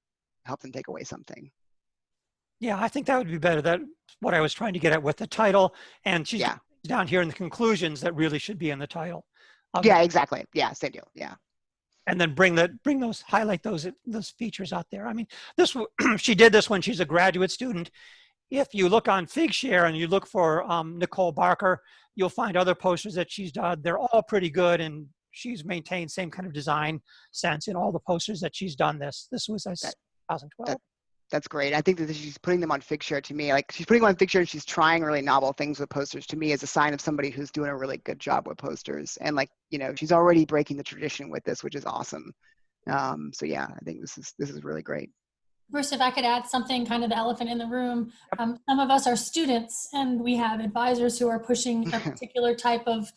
[SPEAKER 3] help them take away something.
[SPEAKER 1] Yeah, I think that would be better. That what I was trying to get at with the title. And she's yeah. down here in the conclusions that really should be in the title.
[SPEAKER 3] Um, yeah, exactly. Yeah, same deal. Yeah.
[SPEAKER 1] And then bring the bring those highlight those those features out there. I mean, this she did this when she's a graduate student. If you look on Figshare and you look for um, Nicole Barker, you'll find other posters that she's done. They're all pretty good, and she's maintained same kind of design sense in all the posters that she's done. This this was a 2012.
[SPEAKER 3] That, that's great. I think that she's putting them on Figshare to me. Like she's putting them on Figshare and she's trying really novel things with posters to me as a sign of somebody who's doing a really good job with posters. And like, you know, she's already breaking the tradition with this, which is awesome. Um, so yeah, I think this is, this is really great.
[SPEAKER 2] Bruce, if I could add something, kind of the elephant in the room. Um, some of us are students and we have advisors who are pushing a particular type of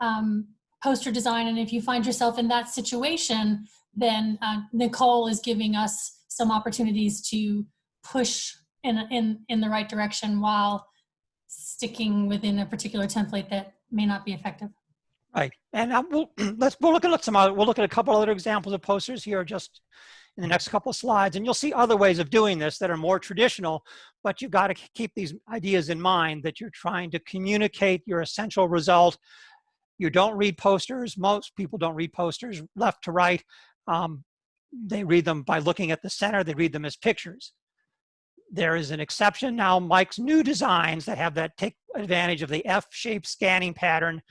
[SPEAKER 2] um, poster design. And if you find yourself in that situation, then uh, Nicole is giving us some opportunities to push in, in, in the right direction while sticking within a particular template that may not be effective.
[SPEAKER 1] Right, and uh, we'll let's we'll look at some other. We'll look at a couple other examples of posters here, just in the next couple slides, and you'll see other ways of doing this that are more traditional. But you've got to keep these ideas in mind that you're trying to communicate your essential result. You don't read posters. Most people don't read posters left to right. Um, they read them by looking at the center, they read them as pictures. There is an exception now, Mike's new designs that have that take advantage of the F-shaped scanning pattern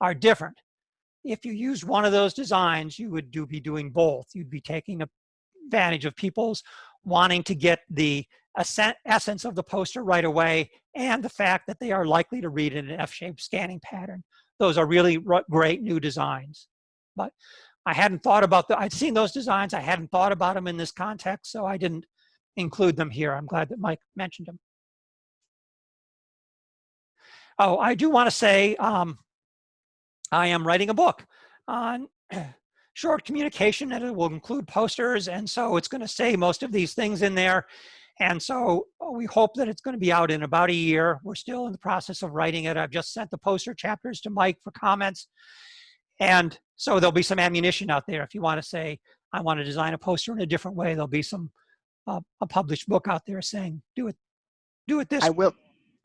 [SPEAKER 1] are different. If you used one of those designs, you would do, be doing both. You'd be taking advantage of people's wanting to get the essence of the poster right away and the fact that they are likely to read in an F-shaped scanning pattern. Those are really great new designs. But I hadn't thought about the, I'd seen those designs. I hadn't thought about them in this context, so I didn't include them here. I'm glad that Mike mentioned them. Oh, I do want to say um, I am writing a book on short communication and it will include posters. And so it's going to say most of these things in there. And so uh, we hope that it's going to be out in about a year. We're still in the process of writing it. I've just sent the poster chapters to Mike for comments. And so there'll be some ammunition out there if you want to say, I want to design a poster in a different way. There'll be some uh, a published book out there saying, do it, do it this. Way.
[SPEAKER 3] I will.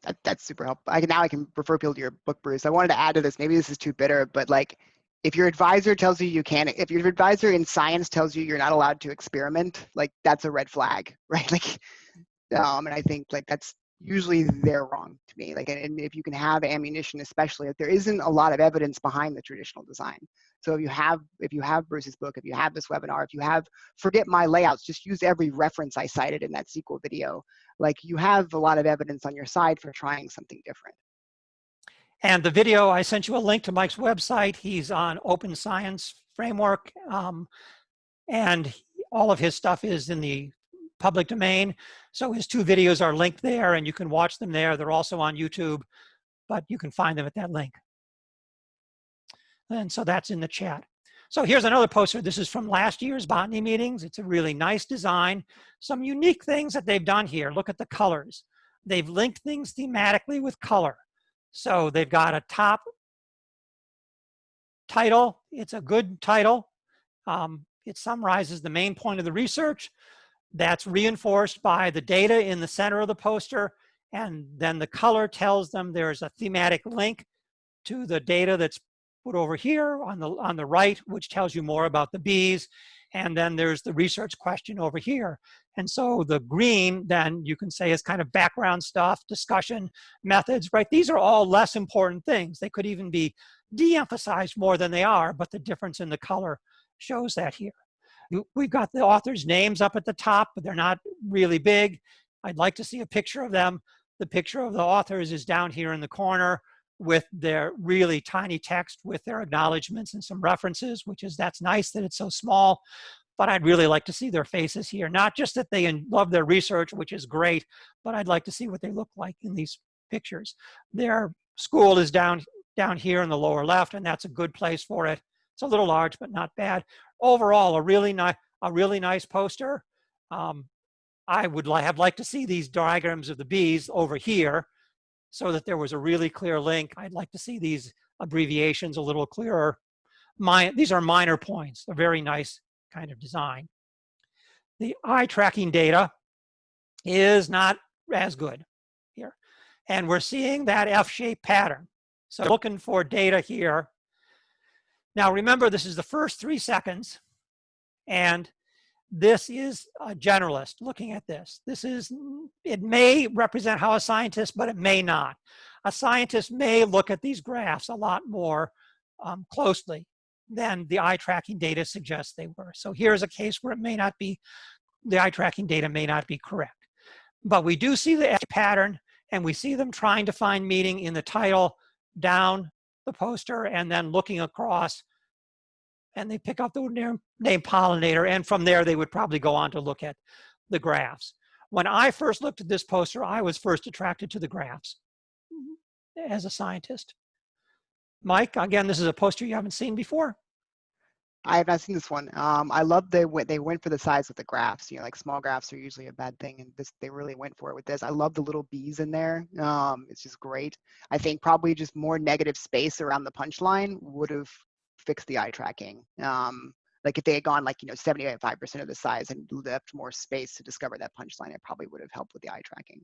[SPEAKER 3] That, that's super helpful. I can now I can refer people to your book, Bruce. I wanted to add to this. Maybe this is too bitter, but like, if your advisor tells you you can't, if your advisor in science tells you you're not allowed to experiment, like that's a red flag, right? Like, um, and I think like that's usually they're wrong to me. Like, and if you can have ammunition, especially if there isn't a lot of evidence behind the traditional design. So if you have, if you have Bruce's book, if you have this webinar, if you have, forget my layouts, just use every reference I cited in that sequel video. Like you have a lot of evidence on your side for trying something different.
[SPEAKER 1] And the video, I sent you a link to Mike's website. He's on Open Science Framework. Um, and all of his stuff is in the public domain. So his two videos are linked there and you can watch them there. They're also on YouTube, but you can find them at that link. And so that's in the chat. So here's another poster. This is from last year's botany meetings. It's a really nice design. Some unique things that they've done here. Look at the colors. They've linked things thematically with color. So they've got a top title. It's a good title. Um, it summarizes the main point of the research. That's reinforced by the data in the center of the poster. And then the color tells them there's a thematic link to the data that's put over here on the, on the right, which tells you more about the bees. And then there's the research question over here. And so the green, then you can say is kind of background stuff, discussion, methods, right? These are all less important things. They could even be de-emphasized more than they are, but the difference in the color shows that here. We've got the authors' names up at the top, but they're not really big. I'd like to see a picture of them. The picture of the authors is down here in the corner with their really tiny text with their acknowledgments and some references, which is, that's nice that it's so small, but I'd really like to see their faces here. Not just that they love their research, which is great, but I'd like to see what they look like in these pictures. Their school is down, down here in the lower left, and that's a good place for it. It's a little large, but not bad. Overall, a really nice, a really nice poster. Um, I would li have liked to see these diagrams of the bees over here so that there was a really clear link. I'd like to see these abbreviations a little clearer. My, these are minor points, a very nice kind of design. The eye tracking data is not as good here. And we're seeing that F-shaped pattern. So looking for data here. Now remember, this is the first three seconds. And this is a generalist looking at this. This is, it may represent how a scientist, but it may not. A scientist may look at these graphs a lot more um, closely than the eye tracking data suggests they were. So here's a case where it may not be, the eye tracking data may not be correct. But we do see the pattern and we see them trying to find meaning in the title down the poster and then looking across and they pick up the name, name pollinator. And from there, they would probably go on to look at the graphs. When I first looked at this poster, I was first attracted to the graphs as a scientist. Mike, again, this is a poster you haven't seen before.
[SPEAKER 3] I have not seen this one. Um, I love they went they went for the size of the graphs. You know, like small graphs are usually a bad thing, and this they really went for it with this. I love the little bees in there. Um, it's just great. I think probably just more negative space around the punchline would have fixed the eye tracking. Um, like if they had gone like you know 75% of the size and left more space to discover that punchline, it probably would have helped with the eye tracking.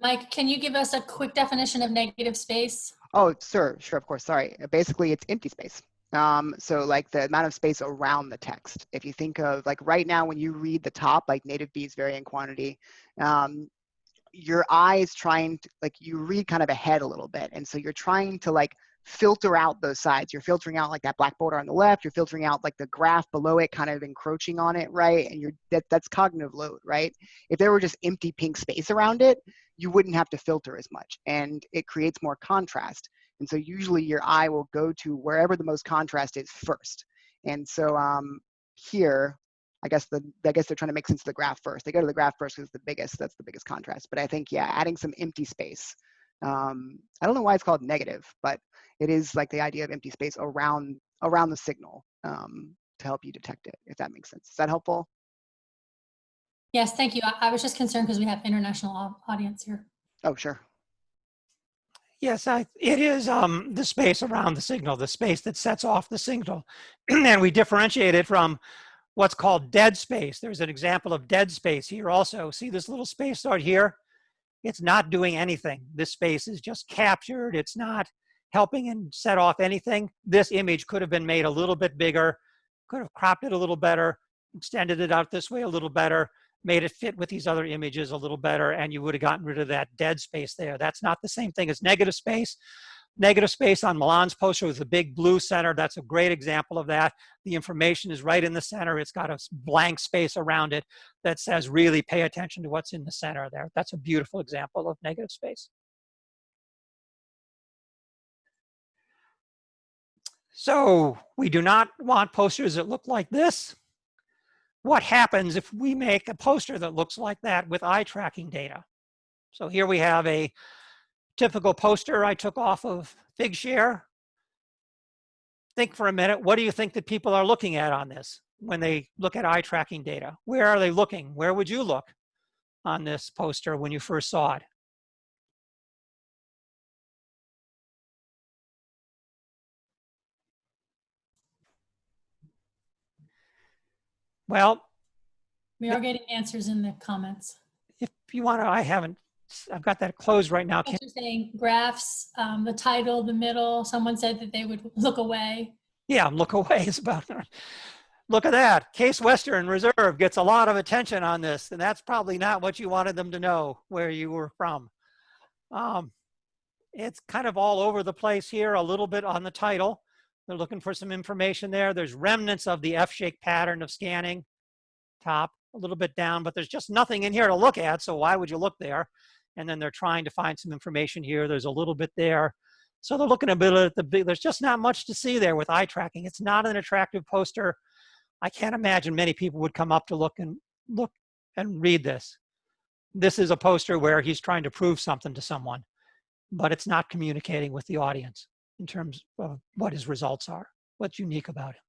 [SPEAKER 2] Mike, can you give us a quick definition of negative space?
[SPEAKER 3] Oh, sure, sure, of course. Sorry. Basically, it's empty space. Um, so like the amount of space around the text. If you think of like right now when you read the top, like native bees vary in quantity, um, your eye is trying to like you read kind of ahead a little bit. And so you're trying to like filter out those sides. You're filtering out like that black border on the left. You're filtering out like the graph below it, kind of encroaching on it, right? And you're that that's cognitive load, right? If there were just empty pink space around it, you wouldn't have to filter as much, and it creates more contrast. And so usually your eye will go to wherever the most contrast is first. And so um, here, I guess the I guess they're trying to make sense of the graph first. They go to the graph first because it's the biggest. That's the biggest contrast. But I think yeah, adding some empty space. Um, I don't know why it's called negative, but it is like the idea of empty space around around the signal um, to help you detect it. If that makes sense. Is that helpful?
[SPEAKER 2] Yes, thank you. I, I was just concerned because we have international audience here.
[SPEAKER 3] Oh sure.
[SPEAKER 1] Yes, I, it is um, the space around the signal, the space that sets off the signal. and we differentiate it from what's called dead space. There's an example of dead space here also. See this little space right here? It's not doing anything. This space is just captured. It's not helping and set off anything. This image could have been made a little bit bigger, could have cropped it a little better, extended it out this way a little better, made it fit with these other images a little better, and you would have gotten rid of that dead space there. That's not the same thing as negative space. Negative space on Milan's poster with the big blue center, that's a great example of that. The information is right in the center. It's got a blank space around it that says really pay attention to what's in the center there. That's a beautiful example of negative space. So we do not want posters that look like this what happens if we make a poster that looks like that with eye tracking data. So here we have a typical poster I took off of Figshare. Think for a minute, what do you think that people are looking at on this when they look at eye tracking data? Where are they looking? Where would you look on this poster when you first saw it? Well,
[SPEAKER 2] We are getting answers in the comments.
[SPEAKER 1] if you want to, I haven't, I've got that closed right now.
[SPEAKER 2] You're saying graphs, um, the title, the middle, someone said that they would look away.
[SPEAKER 1] yeah, look away is about, look at that. Case Western Reserve gets a lot of attention on this, and that's probably not what you wanted them to know where you were from. Um, it's kind of all over the place here, a little bit on the title. They're looking for some information there. There's remnants of the F-shaped pattern of scanning, top, a little bit down, but there's just nothing in here to look at, so why would you look there? And then they're trying to find some information here. There's a little bit there. So they're looking a bit at the big, there's just not much to see there with eye tracking. It's not an attractive poster. I can't imagine many people would come up to look and look and read this. This is a poster where he's trying to prove something to someone, but it's not communicating with the audience in terms of what his results are, what's unique about it.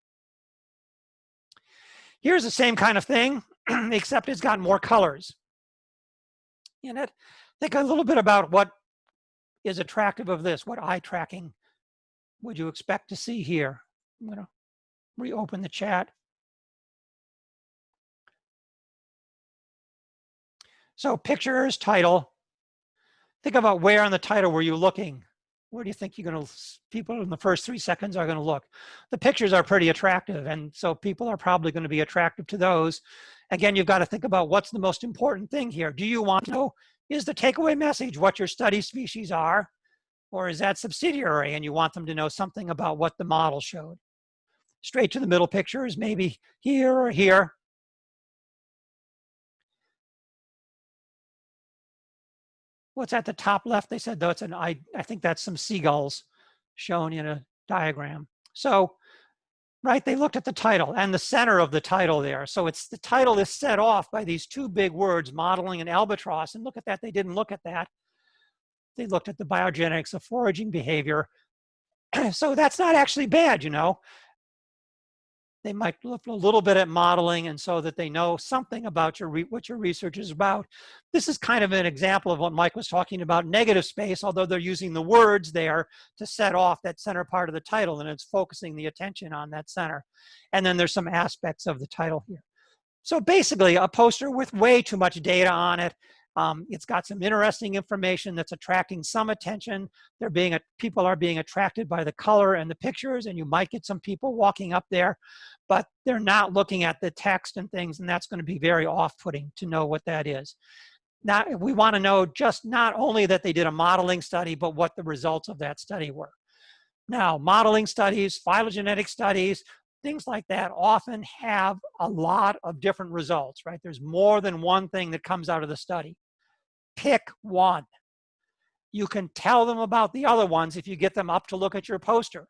[SPEAKER 1] Here's the same kind of thing, except it's got more colors in it. Think a little bit about what is attractive of this, what eye tracking would you expect to see here? I'm gonna reopen the chat. So pictures, title. Think about where on the title were you looking? Where do you think you're gonna, people in the first three seconds are gonna look? The pictures are pretty attractive and so people are probably gonna be attractive to those. Again, you've gotta think about what's the most important thing here. Do you want to know, is the takeaway message what your study species are? Or is that subsidiary and you want them to know something about what the model showed? Straight to the middle picture is maybe here or here. What's at the top left? They said, though, it's an, I, I think that's some seagulls shown in a diagram. So, right, they looked at the title and the center of the title there. So it's the title is set off by these two big words, modeling and albatross. And look at that, they didn't look at that. They looked at the biogenetics of foraging behavior. so that's not actually bad, you know. They might look a little bit at modeling and so that they know something about your what your research is about. This is kind of an example of what Mike was talking about, negative space, although they're using the words there to set off that center part of the title and it's focusing the attention on that center. And then there's some aspects of the title here. So basically a poster with way too much data on it. Um, it's got some interesting information that's attracting some attention. They're being a, people are being attracted by the color and the pictures, and you might get some people walking up there, but they're not looking at the text and things, and that's going to be very off-putting to know what that is. Now, we want to know just not only that they did a modeling study, but what the results of that study were. Now, modeling studies, phylogenetic studies, things like that often have a lot of different results, right? There's more than one thing that comes out of the study. Pick one. You can tell them about the other ones if you get them up to look at your poster.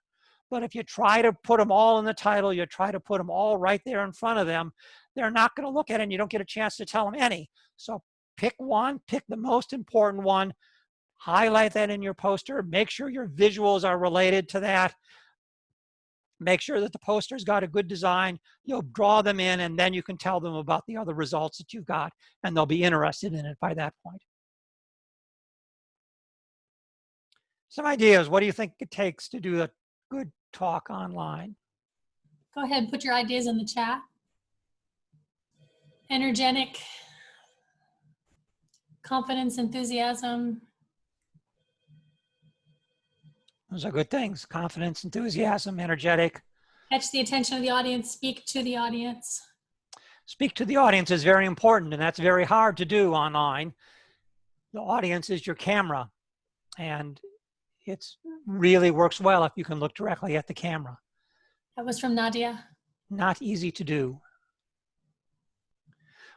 [SPEAKER 1] But if you try to put them all in the title, you try to put them all right there in front of them, they're not going to look at it and you don't get a chance to tell them any. So pick one, pick the most important one, highlight that in your poster, make sure your visuals are related to that, make sure that the poster's got a good design, you'll draw them in and then you can tell them about the other results that you've got and they'll be interested in it by that point. Some ideas, what do you think it takes to do a good talk online?
[SPEAKER 2] Go ahead and put your ideas in the chat. Energetic, confidence, enthusiasm.
[SPEAKER 1] Those are good things. Confidence, enthusiasm, energetic.
[SPEAKER 2] Catch the attention of the audience, speak to the audience.
[SPEAKER 1] Speak to the audience is very important and that's very hard to do online. The audience is your camera and it really works well if you can look directly at the camera.
[SPEAKER 2] That was from Nadia.
[SPEAKER 1] Not easy to do.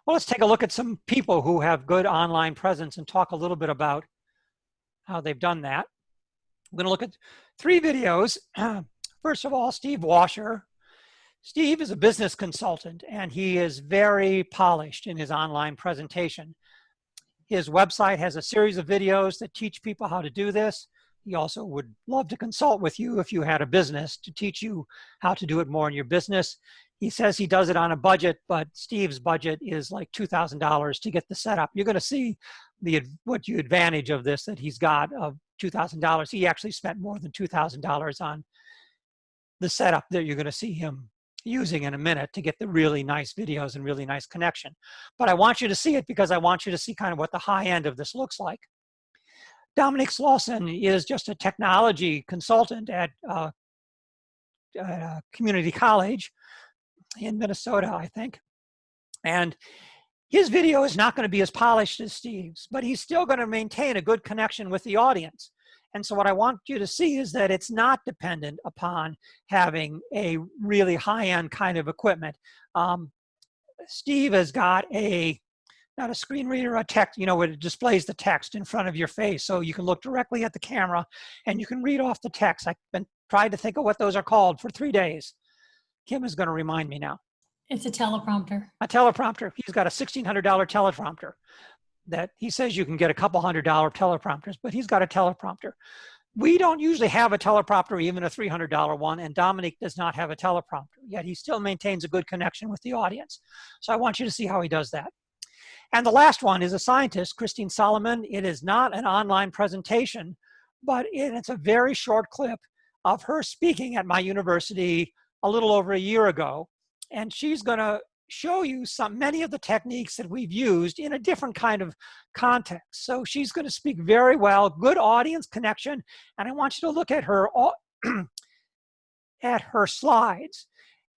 [SPEAKER 1] Well, let's take a look at some people who have good online presence and talk a little bit about how they've done that. I'm going to look at three videos. First of all, Steve Washer. Steve is a business consultant and he is very polished in his online presentation. His website has a series of videos that teach people how to do this. He also would love to consult with you if you had a business to teach you how to do it more in your business. He says he does it on a budget, but Steve's budget is like $2,000 to get the setup. You're going to see the what you advantage of this that he's got of $2,000. He actually spent more than $2,000 on the setup that you're going to see him using in a minute to get the really nice videos and really nice connection. But I want you to see it because I want you to see kind of what the high end of this looks like. Dominic Slauson is just a technology consultant at, uh, at community college in Minnesota, I think. And his video is not going to be as polished as Steve's, but he's still going to maintain a good connection with the audience. And so what I want you to see is that it's not dependent upon having a really high-end kind of equipment. Um, Steve has got a, not a screen reader, a text, you know, it displays the text in front of your face. So you can look directly at the camera and you can read off the text. I've been trying to think of what those are called for three days. Kim is going to remind me now.
[SPEAKER 2] It's a teleprompter.
[SPEAKER 1] A teleprompter. He's got a $1,600 teleprompter that he says you can get a couple hundred dollar teleprompters, but he's got a teleprompter. We don't usually have a teleprompter, even a $300 one, and Dominic does not have a teleprompter, yet he still maintains a good connection with the audience. So I want you to see how he does that. And the last one is a scientist, Christine Solomon. It is not an online presentation, but it's a very short clip of her speaking at my university a little over a year ago. And she's going to show you some many of the techniques that we've used in a different kind of context. So she's going to speak very well, good audience connection, and I want you to look at her at her slides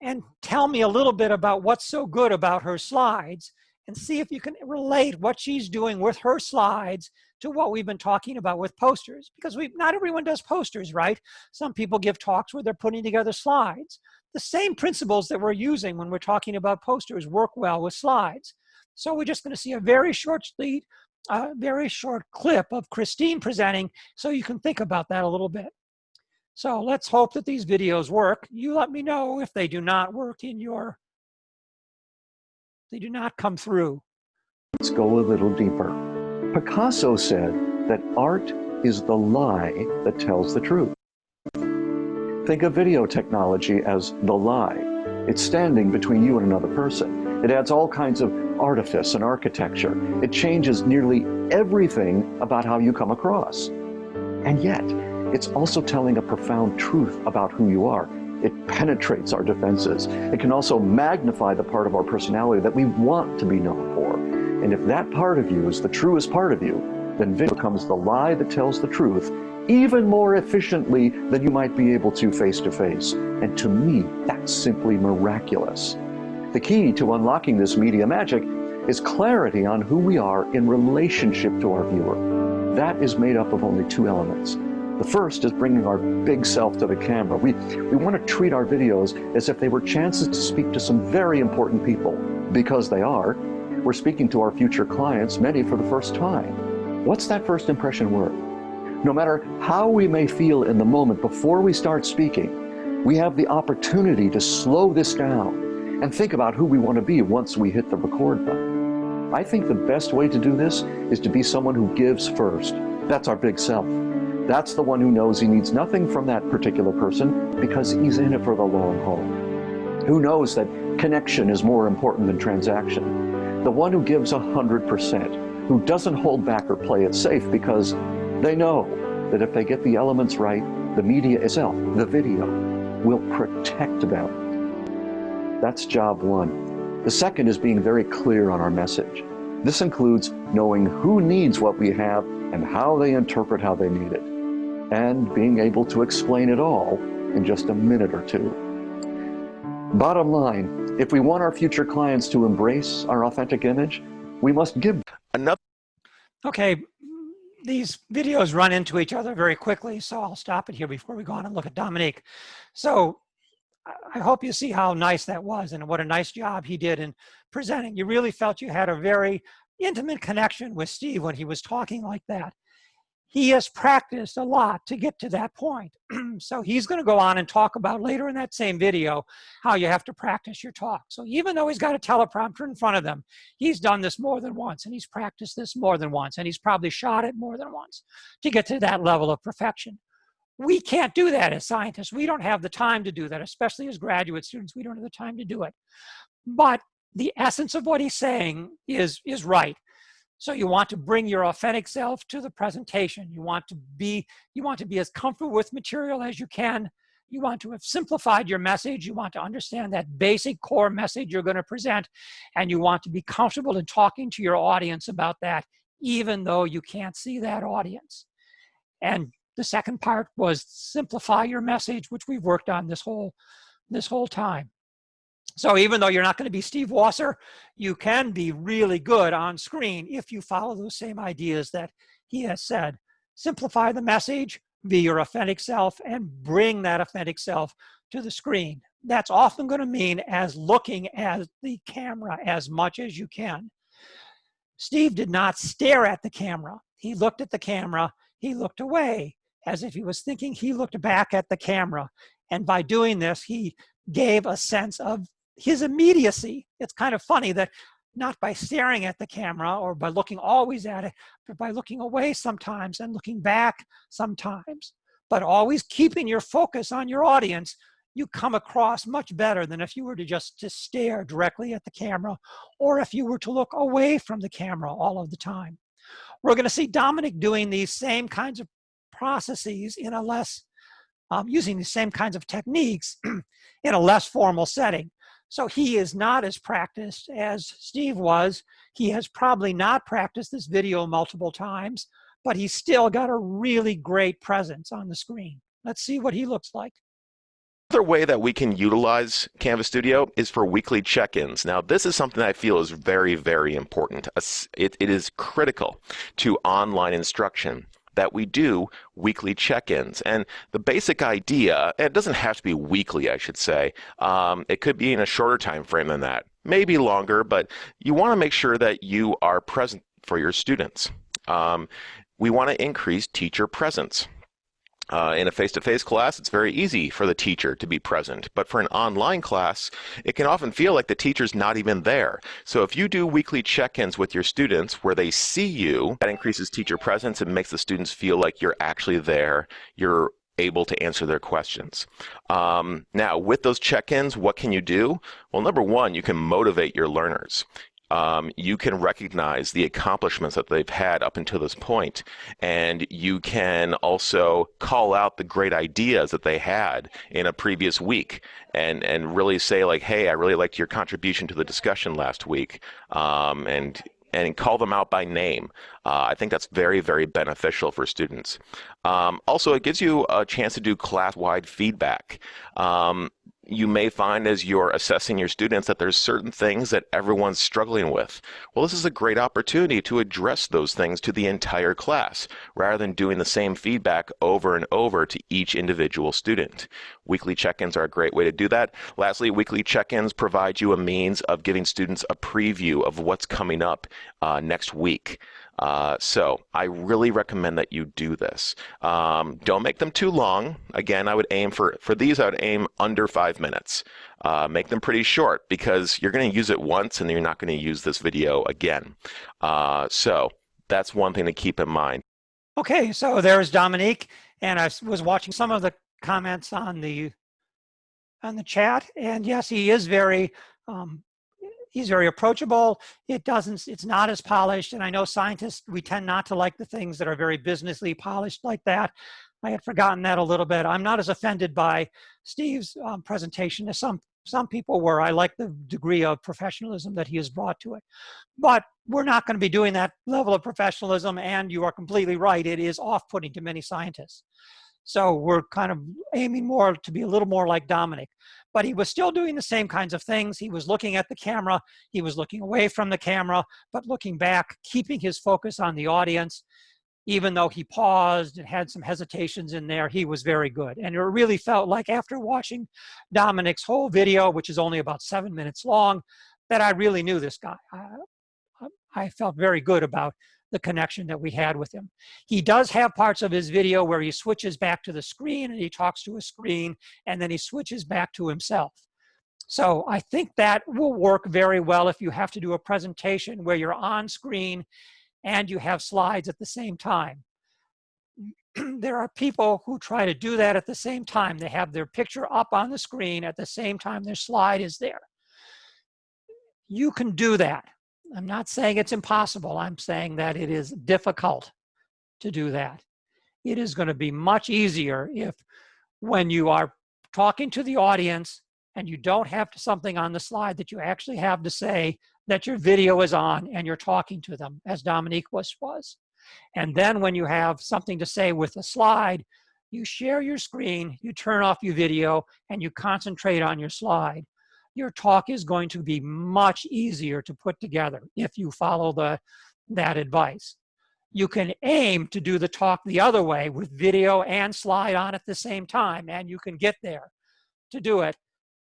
[SPEAKER 1] and tell me a little bit about what's so good about her slides and see if you can relate what she's doing with her slides to what we've been talking about with posters because we not everyone does posters right some people give talks where they're putting together slides the same principles that we're using when we're talking about posters work well with slides. So we're just going to see a very short lead a very short clip of Christine presenting so you can think about that a little bit. So let's hope that these videos work. You let me know if they do not work in your they do not come through.
[SPEAKER 5] Let's go a little deeper. Picasso said that art is the lie that tells the truth. Think of video technology as the lie. It's standing between you and another person. It adds all kinds of artifice and architecture. It changes nearly everything about how you come across. And yet, it's also telling a profound truth about who you are. It penetrates our defenses. It can also magnify the part of our personality that we want to be known for. And if that part of you is the truest part of you, then video becomes the lie that tells the truth even more efficiently than you might be able to face to face. And to me, that's simply miraculous. The key to unlocking this media magic is clarity on who we are in relationship to our viewer. That is made up of only two elements. The first is bringing our big self to the camera. We, we want to treat our videos as if they were chances to speak to some very important people, because they are, we're speaking to our future clients, many for the first time. What's that first impression worth? No matter how we may feel in the moment before we start speaking, We have the opportunity to slow this down and think about who we want to be once we hit the record button. I think the best way to do this is to be someone who gives first. That's our big self. That's the one who knows he needs nothing from that particular person because he's in it for the long haul. Who knows that connection is more important than transaction. The one who gives 100%, who doesn't hold back or play it safe because they know that if they get the elements right, the media itself, the video, will protect them. That's job one. The second is being very clear on our message. This includes knowing who needs what we have and how they interpret how they need it, and being able to explain it all in just a minute or two. Bottom line, if we want our future clients to embrace our authentic image, we must give
[SPEAKER 6] Another
[SPEAKER 1] Okay, these videos run into each other very quickly, so I'll stop it here before we go on and look at Dominique. So I- I hope you see how nice that was and what a nice job he did in presenting. You really felt you had a very intimate connection with Steve when he was talking like that. He has practiced a lot to get to that point. so he's going to go on and talk about later in that same video how you have to practice your talk. So even though he's got a teleprompter in front of them, he's done this more than once and he's practiced this more than once and he's probably shot it more than once to get to that level of perfection. We can't do that as scientists. We don't have the time to do that, especially as graduate students. We don't have the time to do it. But the essence of what he's saying is, is right. So you want to bring your authentic self to the presentation. You want to be, you want to be as comfortable with material as you can. You want to have simplified your message. You want to understand that basic core message you're going to present. And you want to be comfortable in talking to your audience about that, even though you can't see that audience. And the second part was simplify your message, which we've worked on this whole, this whole time. So even though you're not going to be Steve Washer, you can be really good on screen if you follow those same ideas that he has said. Simplify the message, be your authentic self, and bring that authentic self to the screen. That's often going to mean as looking at the camera as much as you can. Steve did not stare at the camera. He looked at the camera, he looked away as if he was thinking, he looked back at the camera. And by doing this, he gave a sense of his immediacy. It's kind of funny that not by staring at the camera or by looking always at it, but by looking away sometimes and looking back sometimes, but always keeping your focus on your audience, you come across much better than if you were to just to stare directly at the camera or if you were to look away from the camera all of the time. We're going to see Dominic doing these same kinds of processes in a less, um, using the same kinds of techniques in a less formal setting. So he is not as practiced as Steve was. He has probably not practiced this video multiple times, but he's still got a really great presence on the screen. Let's see what he looks like.
[SPEAKER 6] Another way that we can utilize Canvas Studio is for weekly check-ins. Now, this is something I feel is very, very important. It, it is critical to online instruction that we do weekly check-ins. And the basic idea, it doesn't have to be weekly, I should say. Um, it could be in a shorter time frame than that, maybe longer, but you want to make sure that you are present for your students. Um, we want to increase teacher presence. Uh, in a face-to-face class, it's very easy for the teacher to be present, but for an online class, it can often feel like the teacher's not even there. So if you do weekly check-ins with your students where they see you, that increases teacher presence and makes the students feel like you're actually there, you're able to answer their questions. Um, now, with those check-ins, what can you do? Well, number one, you can motivate your learners um, you can recognize the accomplishments that they've had up until this point, and you can also call out the great ideas that they had in a previous week, and and really say like, hey, I really liked your contribution to the discussion last week, um, and and call them out by name. Uh, I think that's very, very beneficial for students. Um, also, it gives you a chance to do class-wide feedback. Um, you may find as you're assessing your students that there's certain things that everyone's struggling with. Well, this is a great opportunity to address those things to the entire class rather than doing the same feedback over and over to each individual student. Weekly check-ins are a great way to do that. Lastly, weekly check-ins provide you a means of giving students a preview of what's coming up uh, next week. Uh, so I really recommend that you do this. Um, don't make them too long. Again, I would aim for, for these, I would aim under five minutes. Uh, make them pretty short because you're going to use it once and you're not going to use this video again. Uh, so that's one thing to keep in mind.
[SPEAKER 1] Okay, so there's Dominique, and I was watching some of the comments on the on the chat, and yes, he is very um, he's very approachable. It doesn't, it's not as polished, and I know scientists we tend not to like the things that are very businessly polished like that. I had forgotten that a little bit. I'm not as offended by Steve's um, presentation as some some people were. I like the degree of professionalism that he has brought to it. But we're not going to be doing that level of professionalism, and you are completely right. It is off-putting to many scientists. So we're kind of aiming more to be a little more like Dominic. But he was still doing the same kinds of things. He was looking at the camera, he was looking away from the camera, but looking back, keeping his focus on the audience. Even though he paused and had some hesitations in there, he was very good. And it really felt like after watching Dominic's whole video, which is only about seven minutes long, that I really knew this guy. I, I felt very good about the connection that we had with him. He does have parts of his video where he switches back to the screen and he talks to a screen and then he switches back to himself. So I think that will work very well if you have to do a presentation where you're on screen and you have slides at the same time. there are people who try to do that at the same time. They have their picture up on the screen at the same time their slide is there. You can do that. I'm not saying it's impossible. I'm saying that it is difficult to do that. It is going to be much easier if when you are talking to the audience and you don't have something on the slide that you actually have to say that your video is on and you're talking to them as Dominique was. was. And then when you have something to say with a slide, you share your screen, you turn off your video, and you concentrate on your slide your talk is going to be much easier to put together if you follow the, that advice. You can aim to do the talk the other way with video and slide on at the same time, and you can get there to do it,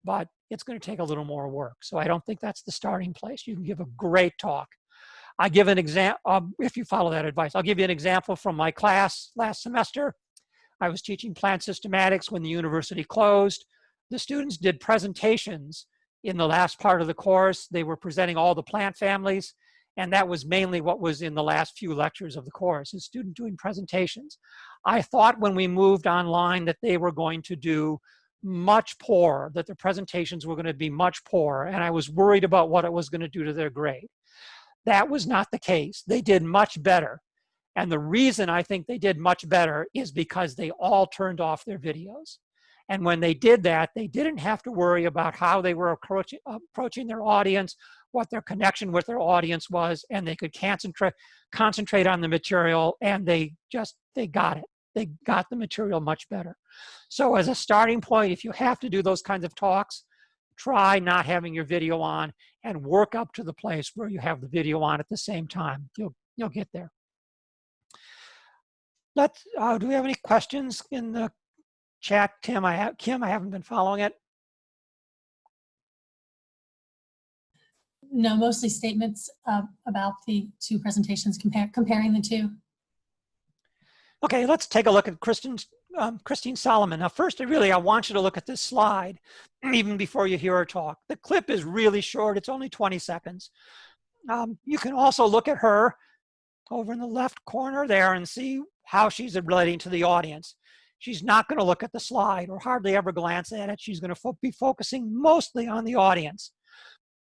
[SPEAKER 1] but it's going to take a little more work. So I don't think that's the starting place. You can give a great talk. I give an example, um, if you follow that advice, I'll give you an example from my class last semester. I was teaching plant systematics when the university closed. The students did presentations in the last part of the course. They were presenting all the plant families, and that was mainly what was in the last few lectures of the course, a student doing presentations. I thought when we moved online that they were going to do much poorer, that the presentations were going to be much poorer, and I was worried about what it was going to do to their grade. That was not the case. They did much better. And the reason I think they did much better is because they all turned off their videos. And when they did that, they didn't have to worry about how they were approaching, approaching their audience, what their connection with their audience was, and they could concentrate, concentrate on the material and they just, they got it. They got the material much better. So as a starting point, if you have to do those kinds of talks, try not having your video on and work up to the place where you have the video on at the same time. You'll, you'll get there. Let's, uh, do we have any questions in the chat, Tim, I have Kim, I haven't been following it.
[SPEAKER 2] No, mostly statements uh, about the two presentations, compare, comparing the two.
[SPEAKER 1] Okay, let's take a look at Kristen, um, Christine Solomon. Now, first, I really, I want you to look at this slide even before you hear her talk. The clip is really short. It's only 20 seconds. Um, you can also look at her over in the left corner there and see how she's relating to the audience she's not going to look at the slide or hardly ever glance at it. She's going to fo be focusing mostly on the audience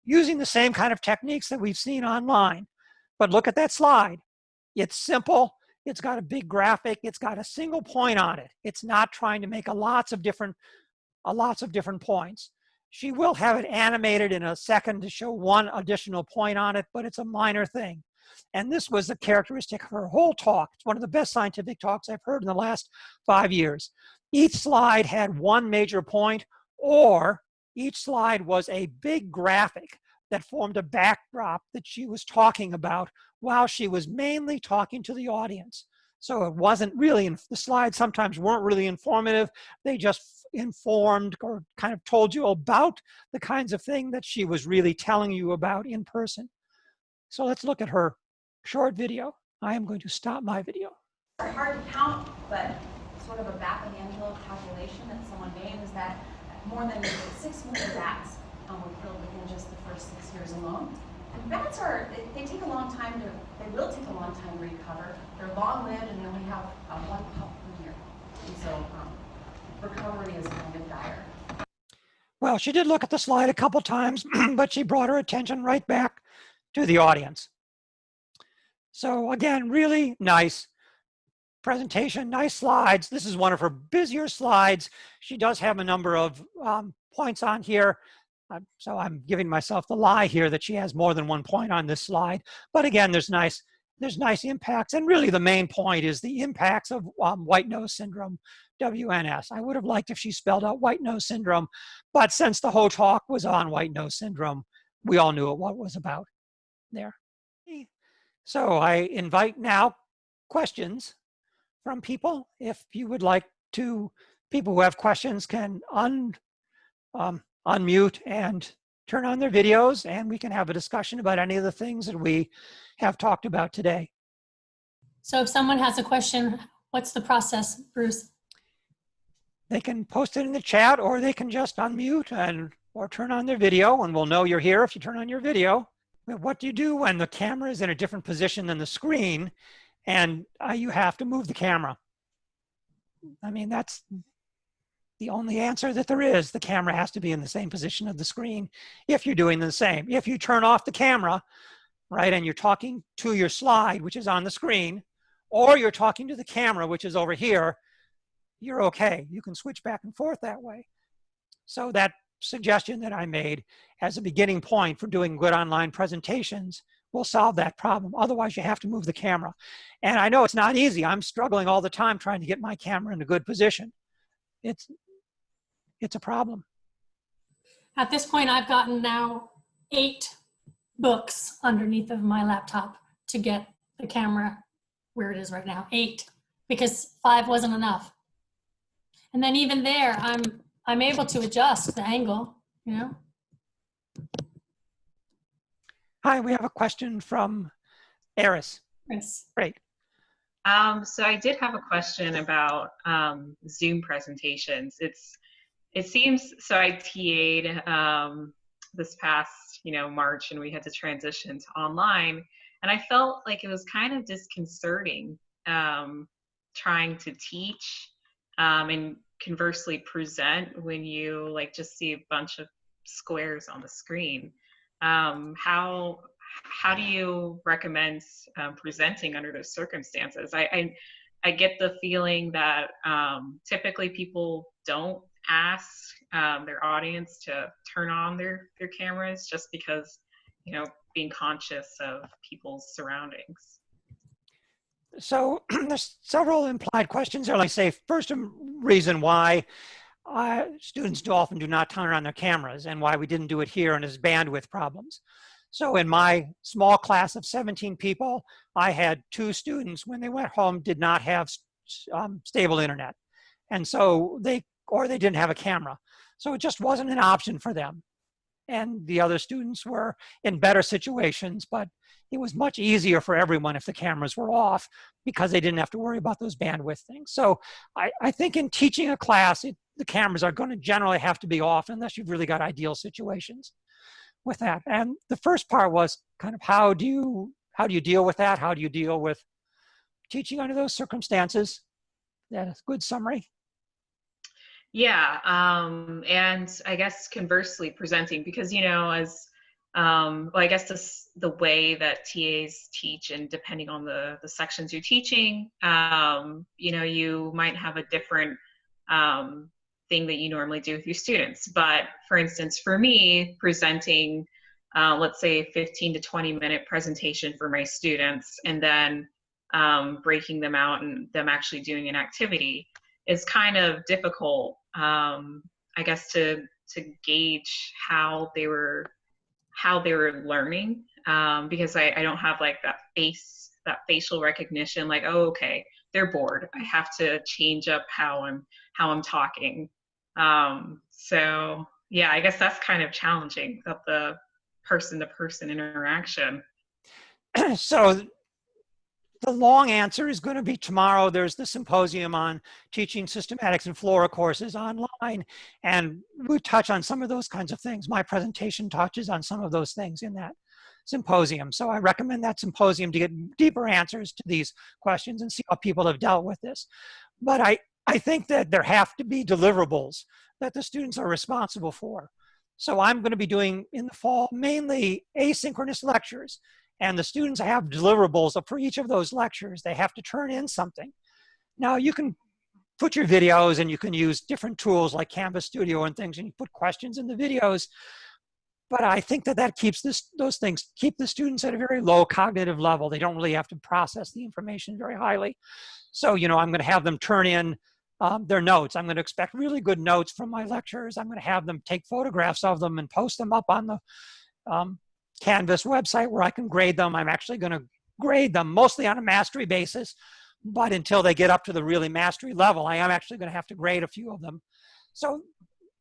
[SPEAKER 1] using the same kind of techniques that we've seen online. But look at that slide. It's simple. It's got a big graphic. It's got a single point on it. It's not trying to make a lots of different, a lots of different points. She will have it animated in a second to show one additional point on it, but it's a minor thing. And this was a characteristic of her whole talk. It's one of the best scientific talks I've heard in the last five years. Each slide had one major point or each slide was a big graphic that formed a backdrop that she was talking about while she was mainly talking to the audience. So it wasn't really, the slides sometimes weren't really informative. They just informed or kind of told you about the kinds of thing that she was really telling you about in person. So let's look at her short video. I am going to stop my video.
[SPEAKER 7] It's hard to count, but sort of a back of the envelope calculation that someone made is that more than 6 million bats um, were killed within just the first six years alone. And bats are, they, they take a long time to, they will take a long time to recover. They're long lived and they only have uh, one pup per year. And so um, recovery is kind of dire.
[SPEAKER 1] Well, she did look at the slide a couple times, but she brought her attention right back to the audience. So again, really nice presentation, nice slides. This is one of her busier slides. She does have a number of um, points on here. So I'm giving myself the lie here that she has more than one point on this slide. But again, there's nice, there's nice impacts. And really the main point is the impacts of um, white nose syndrome, WNS. I would have liked if she spelled out white nose syndrome, but since the whole talk was on white nose syndrome, we all knew what it was about there. So I invite now questions from people. If you would like to, people who have questions can un, um, unmute and turn on their videos and we can have a discussion about any of the things that we have talked about today.
[SPEAKER 2] So if someone has a question, what's the process, Bruce?
[SPEAKER 1] They can post it in the chat or they can just unmute and or turn on their video and we'll know you're here if you turn on your video. What do you do when the camera is in a different position than the screen and uh, you have to move the camera? I mean, that's the only answer that there is. The camera has to be in the same position of the screen if you're doing the same. If you turn off the camera, right, and you're talking to your slide, which is on the screen, or you're talking to the camera, which is over here, you're okay. You can switch back and forth that way. So that suggestion that I made as a beginning point for doing good online presentations will solve that problem. Otherwise, you have to move the camera. And I know it's not easy. I'm struggling all the time trying to get my camera in a good position. It's, it's a problem.
[SPEAKER 2] At this point, I've gotten now eight books underneath of my laptop to get the camera where it is right now, eight, because five wasn't enough. And then even there, I'm, I'm able to adjust the angle, you know?
[SPEAKER 1] Hi, we have a question from Eris.
[SPEAKER 2] Yes.
[SPEAKER 1] Great.
[SPEAKER 8] Um, so I did have a question about um, Zoom presentations. It's it seems so. I TA'd um, this past you know March, and we had to transition to online, and I felt like it was kind of disconcerting um, trying to teach um, and conversely present when you like just see a bunch of squares on the screen. Um, how how do you recommend um, presenting under those circumstances? I, I, I get the feeling that um, typically people don't ask um, their audience to turn on their their cameras just because you know being conscious of people's surroundings.
[SPEAKER 1] So there's several implied questions there. Like say, first reason why uh, students do often do not turn on their cameras and why we didn't do it here and is bandwidth problems. So in my small class of 17 people, I had two students when they went home did not have um, stable internet. And so they, or they didn't have a camera. So it just wasn't an option for them. And the other students were in better situations, but it was much easier for everyone if the cameras were off because they didn't have to worry about those bandwidth things. So I, I think in teaching a class, it, the cameras are going to generally have to be off unless you've really got ideal situations with that. And the first part was kind of how do you how do you deal with that? How do you deal with teaching under those circumstances? That's a good summary.
[SPEAKER 8] Yeah, um, and I guess conversely presenting because you know as um, well, I guess this, the way that TAs teach and depending on the, the sections you're teaching, um, you know, you might have a different um, thing that you normally do with your students. But for instance, for me, presenting, uh, let's say 15 to 20 minute presentation for my students and then um, breaking them out and them actually doing an activity is kind of difficult, um, I guess, to, to gauge how they were how they were learning um, because I, I don't have like that face that facial recognition like oh okay they're bored. I have to change up how i'm how i'm talking. Um, so yeah i guess that's kind of challenging of the person to person interaction.
[SPEAKER 1] So the long answer is going to be tomorrow. There's the symposium on teaching systematics and flora courses online. And we touch on some of those kinds of things. My presentation touches on some of those things in that symposium. So I recommend that symposium to get deeper answers to these questions and see how people have dealt with this. But I, I think that there have to be deliverables that the students are responsible for. So I'm going to be doing in the fall mainly asynchronous lectures and the students have deliverables for each of those lectures. They have to turn in something. Now you can put your videos and you can use different tools like Canvas Studio and things and you put questions in the videos. But I think that that keeps this, those things, keep the students at a very low cognitive level. They don't really have to process the information very highly. So, you know, I'm gonna have them turn in um, their notes. I'm gonna expect really good notes from my lectures. I'm gonna have them take photographs of them and post them up on the um, Canvas website where I can grade them. I'm actually going to grade them mostly on a mastery basis, but until they get up to the really mastery level, I am actually going to have to grade a few of them. So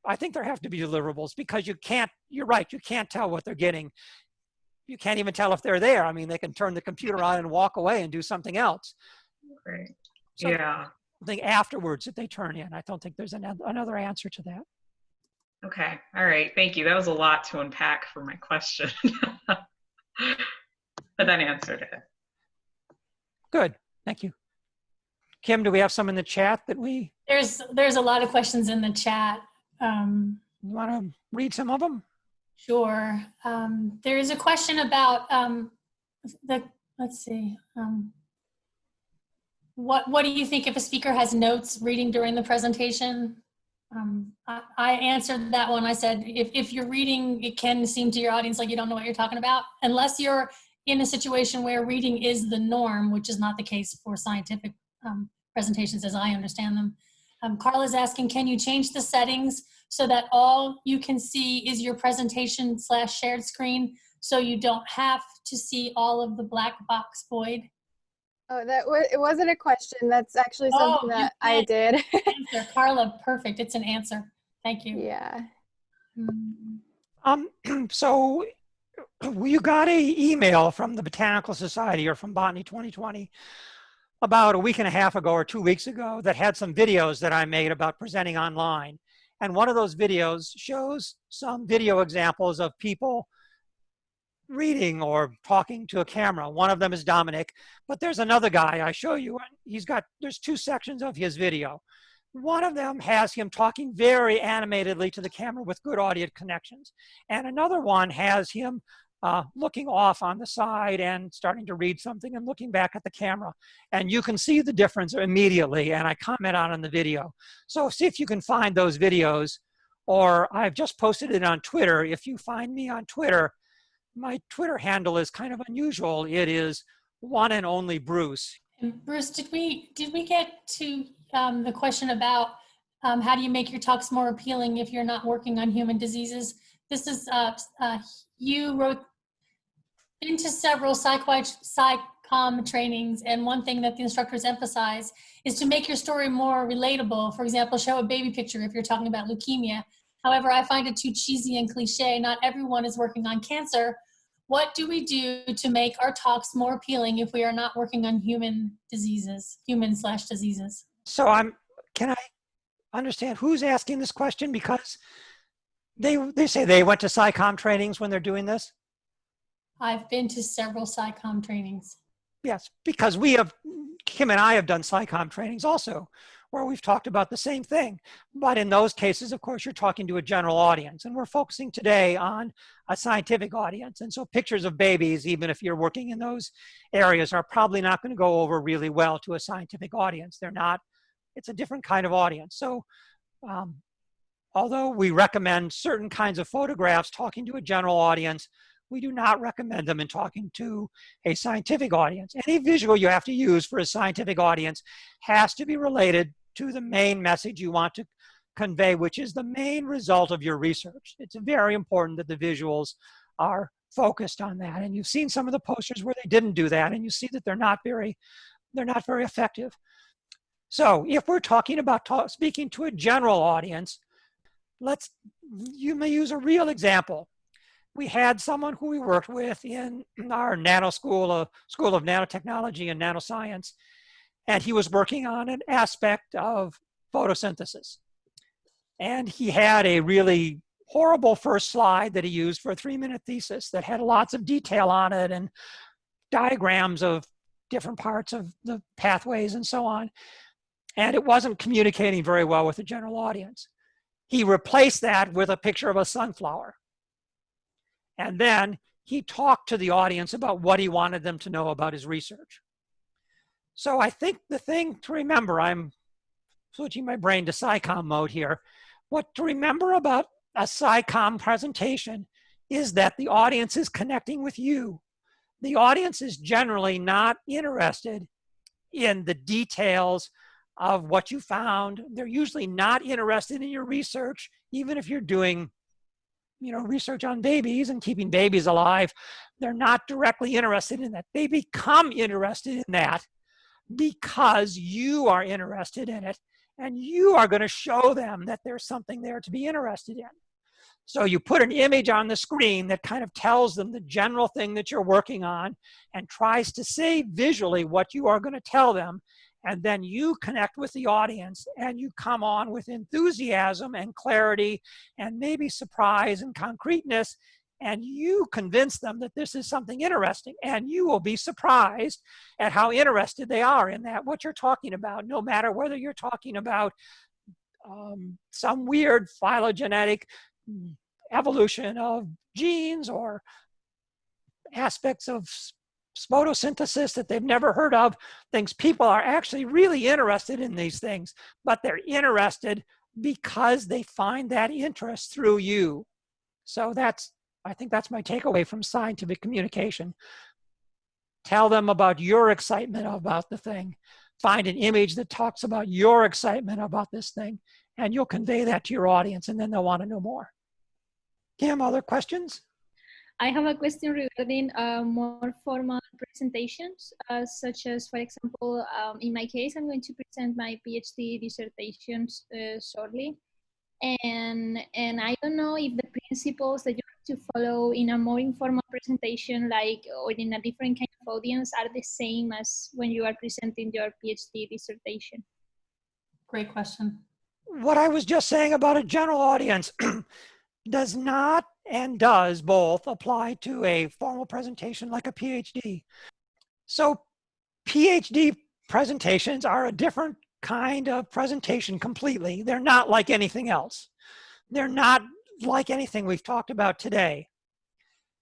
[SPEAKER 1] I think there have to be deliverables because you can't, you're right, you can't tell what they're getting. You can't even tell if they're there. I mean, they can turn the computer on and walk away and do something else.
[SPEAKER 8] Right.
[SPEAKER 1] So
[SPEAKER 8] yeah.
[SPEAKER 1] I think afterwards that they turn in. I don't think there's another answer to that.
[SPEAKER 8] Okay. All right. Thank you. That was a lot to unpack for my question. but that answered it.
[SPEAKER 1] Good. Thank you. Kim, do we have some in the chat that we?
[SPEAKER 2] There's there's a lot of questions in the chat. Um,
[SPEAKER 1] you want to read some of them?
[SPEAKER 2] Sure. Um, there is a question about um, the. Let's see. Um, what What do you think if a speaker has notes reading during the presentation? Um, I, I, answered that one. I said, if, if you're reading, it can seem to your audience like you don't know what you're talking about, unless you're in a situation where reading is the norm, which is not the case for scientific um, presentations as I understand them. Um, Carla's asking, can you change the settings so that all you can see is your presentation slash shared screen so you don't have to see all of the black box void?
[SPEAKER 4] Oh, that was it wasn't a question. That's actually
[SPEAKER 2] Oh,
[SPEAKER 4] something
[SPEAKER 2] you
[SPEAKER 4] that I did.
[SPEAKER 2] Answer, Carla, perfect. It's an answer. Thank you.
[SPEAKER 4] yeah.
[SPEAKER 1] Um, so you got a email from the Botanical Society or from Botany 2020 about a week and a half ago or two weeks ago that had some videos that I made about presenting online. And one of those videos shows some video examples of people reading or talking to a camera. One of them is Dominic, but there's another guy I show you. He's got, there's two sections of his video. One of them has him talking very animatedly to the camera with good audio connections. And another one has him uh, looking off on the side and starting to read something and looking back at the camera. And you can see the difference immediately, and I comment on in the video. So see if you can find those videos, or I've just posted it on Twitter. If you find me on Twitter, my Twitter handle is kind of unusual. It is one and only Bruce.
[SPEAKER 2] And Bruce, did we did we get to um, the question about um, how do you make your talks more appealing if you're not working on human diseases? This is uh, uh, you wrote into several psych SciComm trainings, and one thing that the instructors emphasize is to make your story more relatable. For example, show a baby picture if you're talking about leukemia. However, I find it too cheesy and cliche. Not everyone is working on cancer, what do we do to make our talks more appealing if we are not working on human diseases, human slash diseases?
[SPEAKER 1] So I'm, can I understand who's asking this question? Because they, they say they went to SciComm trainings when they're doing this?
[SPEAKER 2] I've been to several SciComm trainings.
[SPEAKER 1] Yes, because we have, Kim and I have done SciComm trainings also where we've talked about the same thing. But in those cases, of course, you're talking to a general audience. And we're focusing today on a scientific audience. And so pictures of babies, even if you're working in those areas, are probably not going to go over really well to a scientific audience. They're not, it's a different kind of audience. So um, although we recommend certain kinds of photographs talking to a general audience, we do not recommend them in talking to a scientific audience. Any visual you have to use for a scientific audience has to be related to the main message you want to convey, which is the main result of your research. It's very important that the visuals are focused on that. And you've seen some of the posters where they didn't do that, and you see that they're not very, they're not very effective. So if we're talking about talk, speaking to a general audience, let's, you may use a real example. we had someone who we worked with in our nano school of school of nanotechnology and nanoscience and he was working on an aspect of photosynthesis. And he had a really horrible first slide that he used for a three minute thesis that had lots of detail on it and diagrams of different parts of the pathways and so on. And it wasn't communicating very well with the general audience. He replaced that with a picture of a sunflower. And then he talked to the audience about what he wanted them to know about his research. So I think the thing to remember, I'm switching my brain to SciComm mode here. What to remember about a SciComm presentation is that the audience is connecting with you. The audience is generally not interested in the details of what you found. They're usually not interested in your research, even if you're doing you know, research on babies and keeping babies alive, they're not directly interested in that. They become interested in that because you are interested in it and you are going to show them that there's something there to be interested in. So you put an image on the screen that kind of tells them the general thing that you're working on and tries to say visually what you are going to tell them and then you connect with the audience and you come on with enthusiasm and clarity and maybe surprise and concreteness and you convince them that this is something interesting and you will be surprised at how interested they are in that what you're talking about no matter whether you're talking about um, some weird phylogenetic evolution of genes or aspects of photosynthesis that they've never heard of, things people are actually really interested in these things, but they're interested because they find that interest through you. So that's, I think that's my takeaway from scientific communication. Tell them about your excitement about the thing. Find an image that talks about your excitement about this thing, and you'll convey that to your audience, and then they'll want to know more. Kim, other questions?
[SPEAKER 9] I have a question regarding uh, more formal presentations, uh, such as, for example, um, in my case, I'm going to present my PhD dissertations uh, shortly. And, and I don't know if the principles that you have to follow in a more informal presentation, like, or in a different kind of audience, are the same as when you are presenting your PhD dissertation.
[SPEAKER 2] Great question.
[SPEAKER 1] What I was just saying about a general audience does not and does both apply to a formal presentation like a PhD. So PhD presentations are a different kind of presentation completely. They're not like anything else. They're not like anything we've talked about today.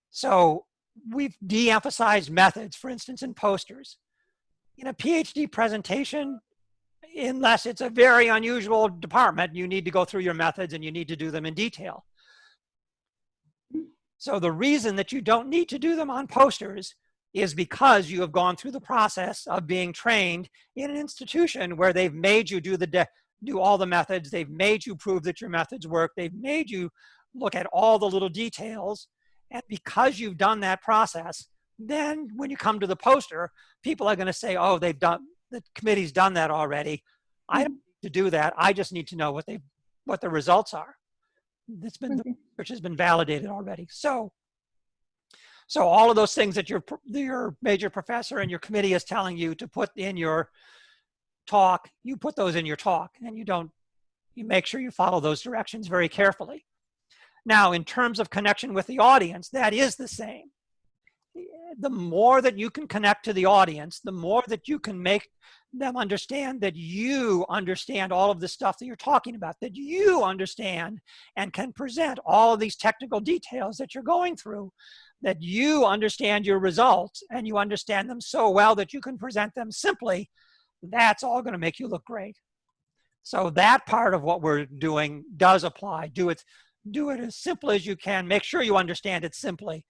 [SPEAKER 1] So we've de-emphasized methods, for instance, in posters. In a PhD presentation, unless it's a very unusual department, you need to go through your methods and you need to do them in detail. So the reason that you don't need to do them on posters is because you have gone through the process of being trained in an institution where they've made you do the do all the methods, they've made you prove that your methods work, they've made you look at all the little details, and because you've done that process, then when you come to the poster, people are going to say, oh, they've done, the committee's done that already. I don't need to do that. I just need to know what they what the results are. It's been,
[SPEAKER 9] Okay. Mm-hmm.
[SPEAKER 1] which has been validated already. So, so all of those things that your, your major professor and your committee is telling you to put in your talk, you put those in your talk and you don't, you make sure you follow those directions very carefully. Now, in terms of connection with the audience, that is the same. The more that you can connect to the audience, the more that you can make them understand that you understand all of the stuff that you're talking about, that you understand and can present all of these technical details that you're going through, that you understand your results and you understand them so well that you can present them simply, that's all going to make you look great. So that part of what we're doing does apply. Do it, do it as simple as you can. Make sure you understand it simply.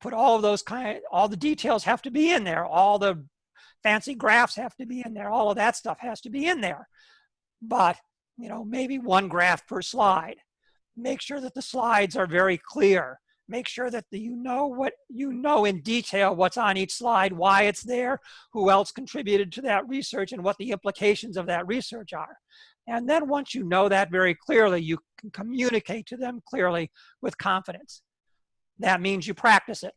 [SPEAKER 1] Put all of those kind, all the details have to be in there. All the fancy graphs have to be in there. All of that stuff has to be in there. But, you know, maybe one graph per slide. Make sure that the slides are very clear. Make sure that the, you know what you know in detail what's on each slide, why it's there, who else contributed to that research, and what the implications of that research are. And then once you know that very clearly, you can communicate to them clearly with confidence. That means you practice it.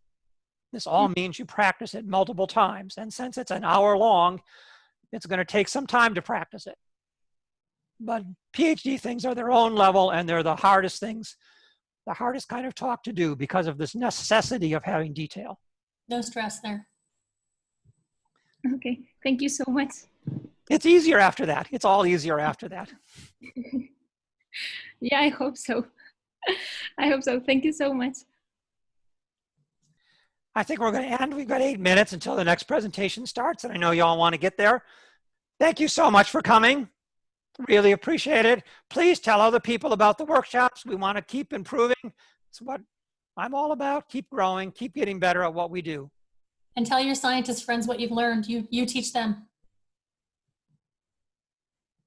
[SPEAKER 1] This all mm-hmm. means you practice it multiple times. And since it's an hour long, it's going to take some time to practice it. But PhD things are their own level and they're the hardest things, the hardest kind of talk to do because of this necessity of having detail.
[SPEAKER 2] No stress there.
[SPEAKER 9] Okay, thank you so much.
[SPEAKER 1] It's easier after that. It's all easier after that.
[SPEAKER 9] Yeah, I hope so. I hope so. Thank you so much.
[SPEAKER 1] I think we're going to end. We've got eight minutes until the next presentation starts, and I know you all want to get there. Thank you so much for coming. Really appreciate it. Please tell other people about the workshops. We want to keep improving. It's what I'm all about. Keep growing, keep getting better at what we do.
[SPEAKER 2] And tell your scientist friends what you've learned. You, you teach them.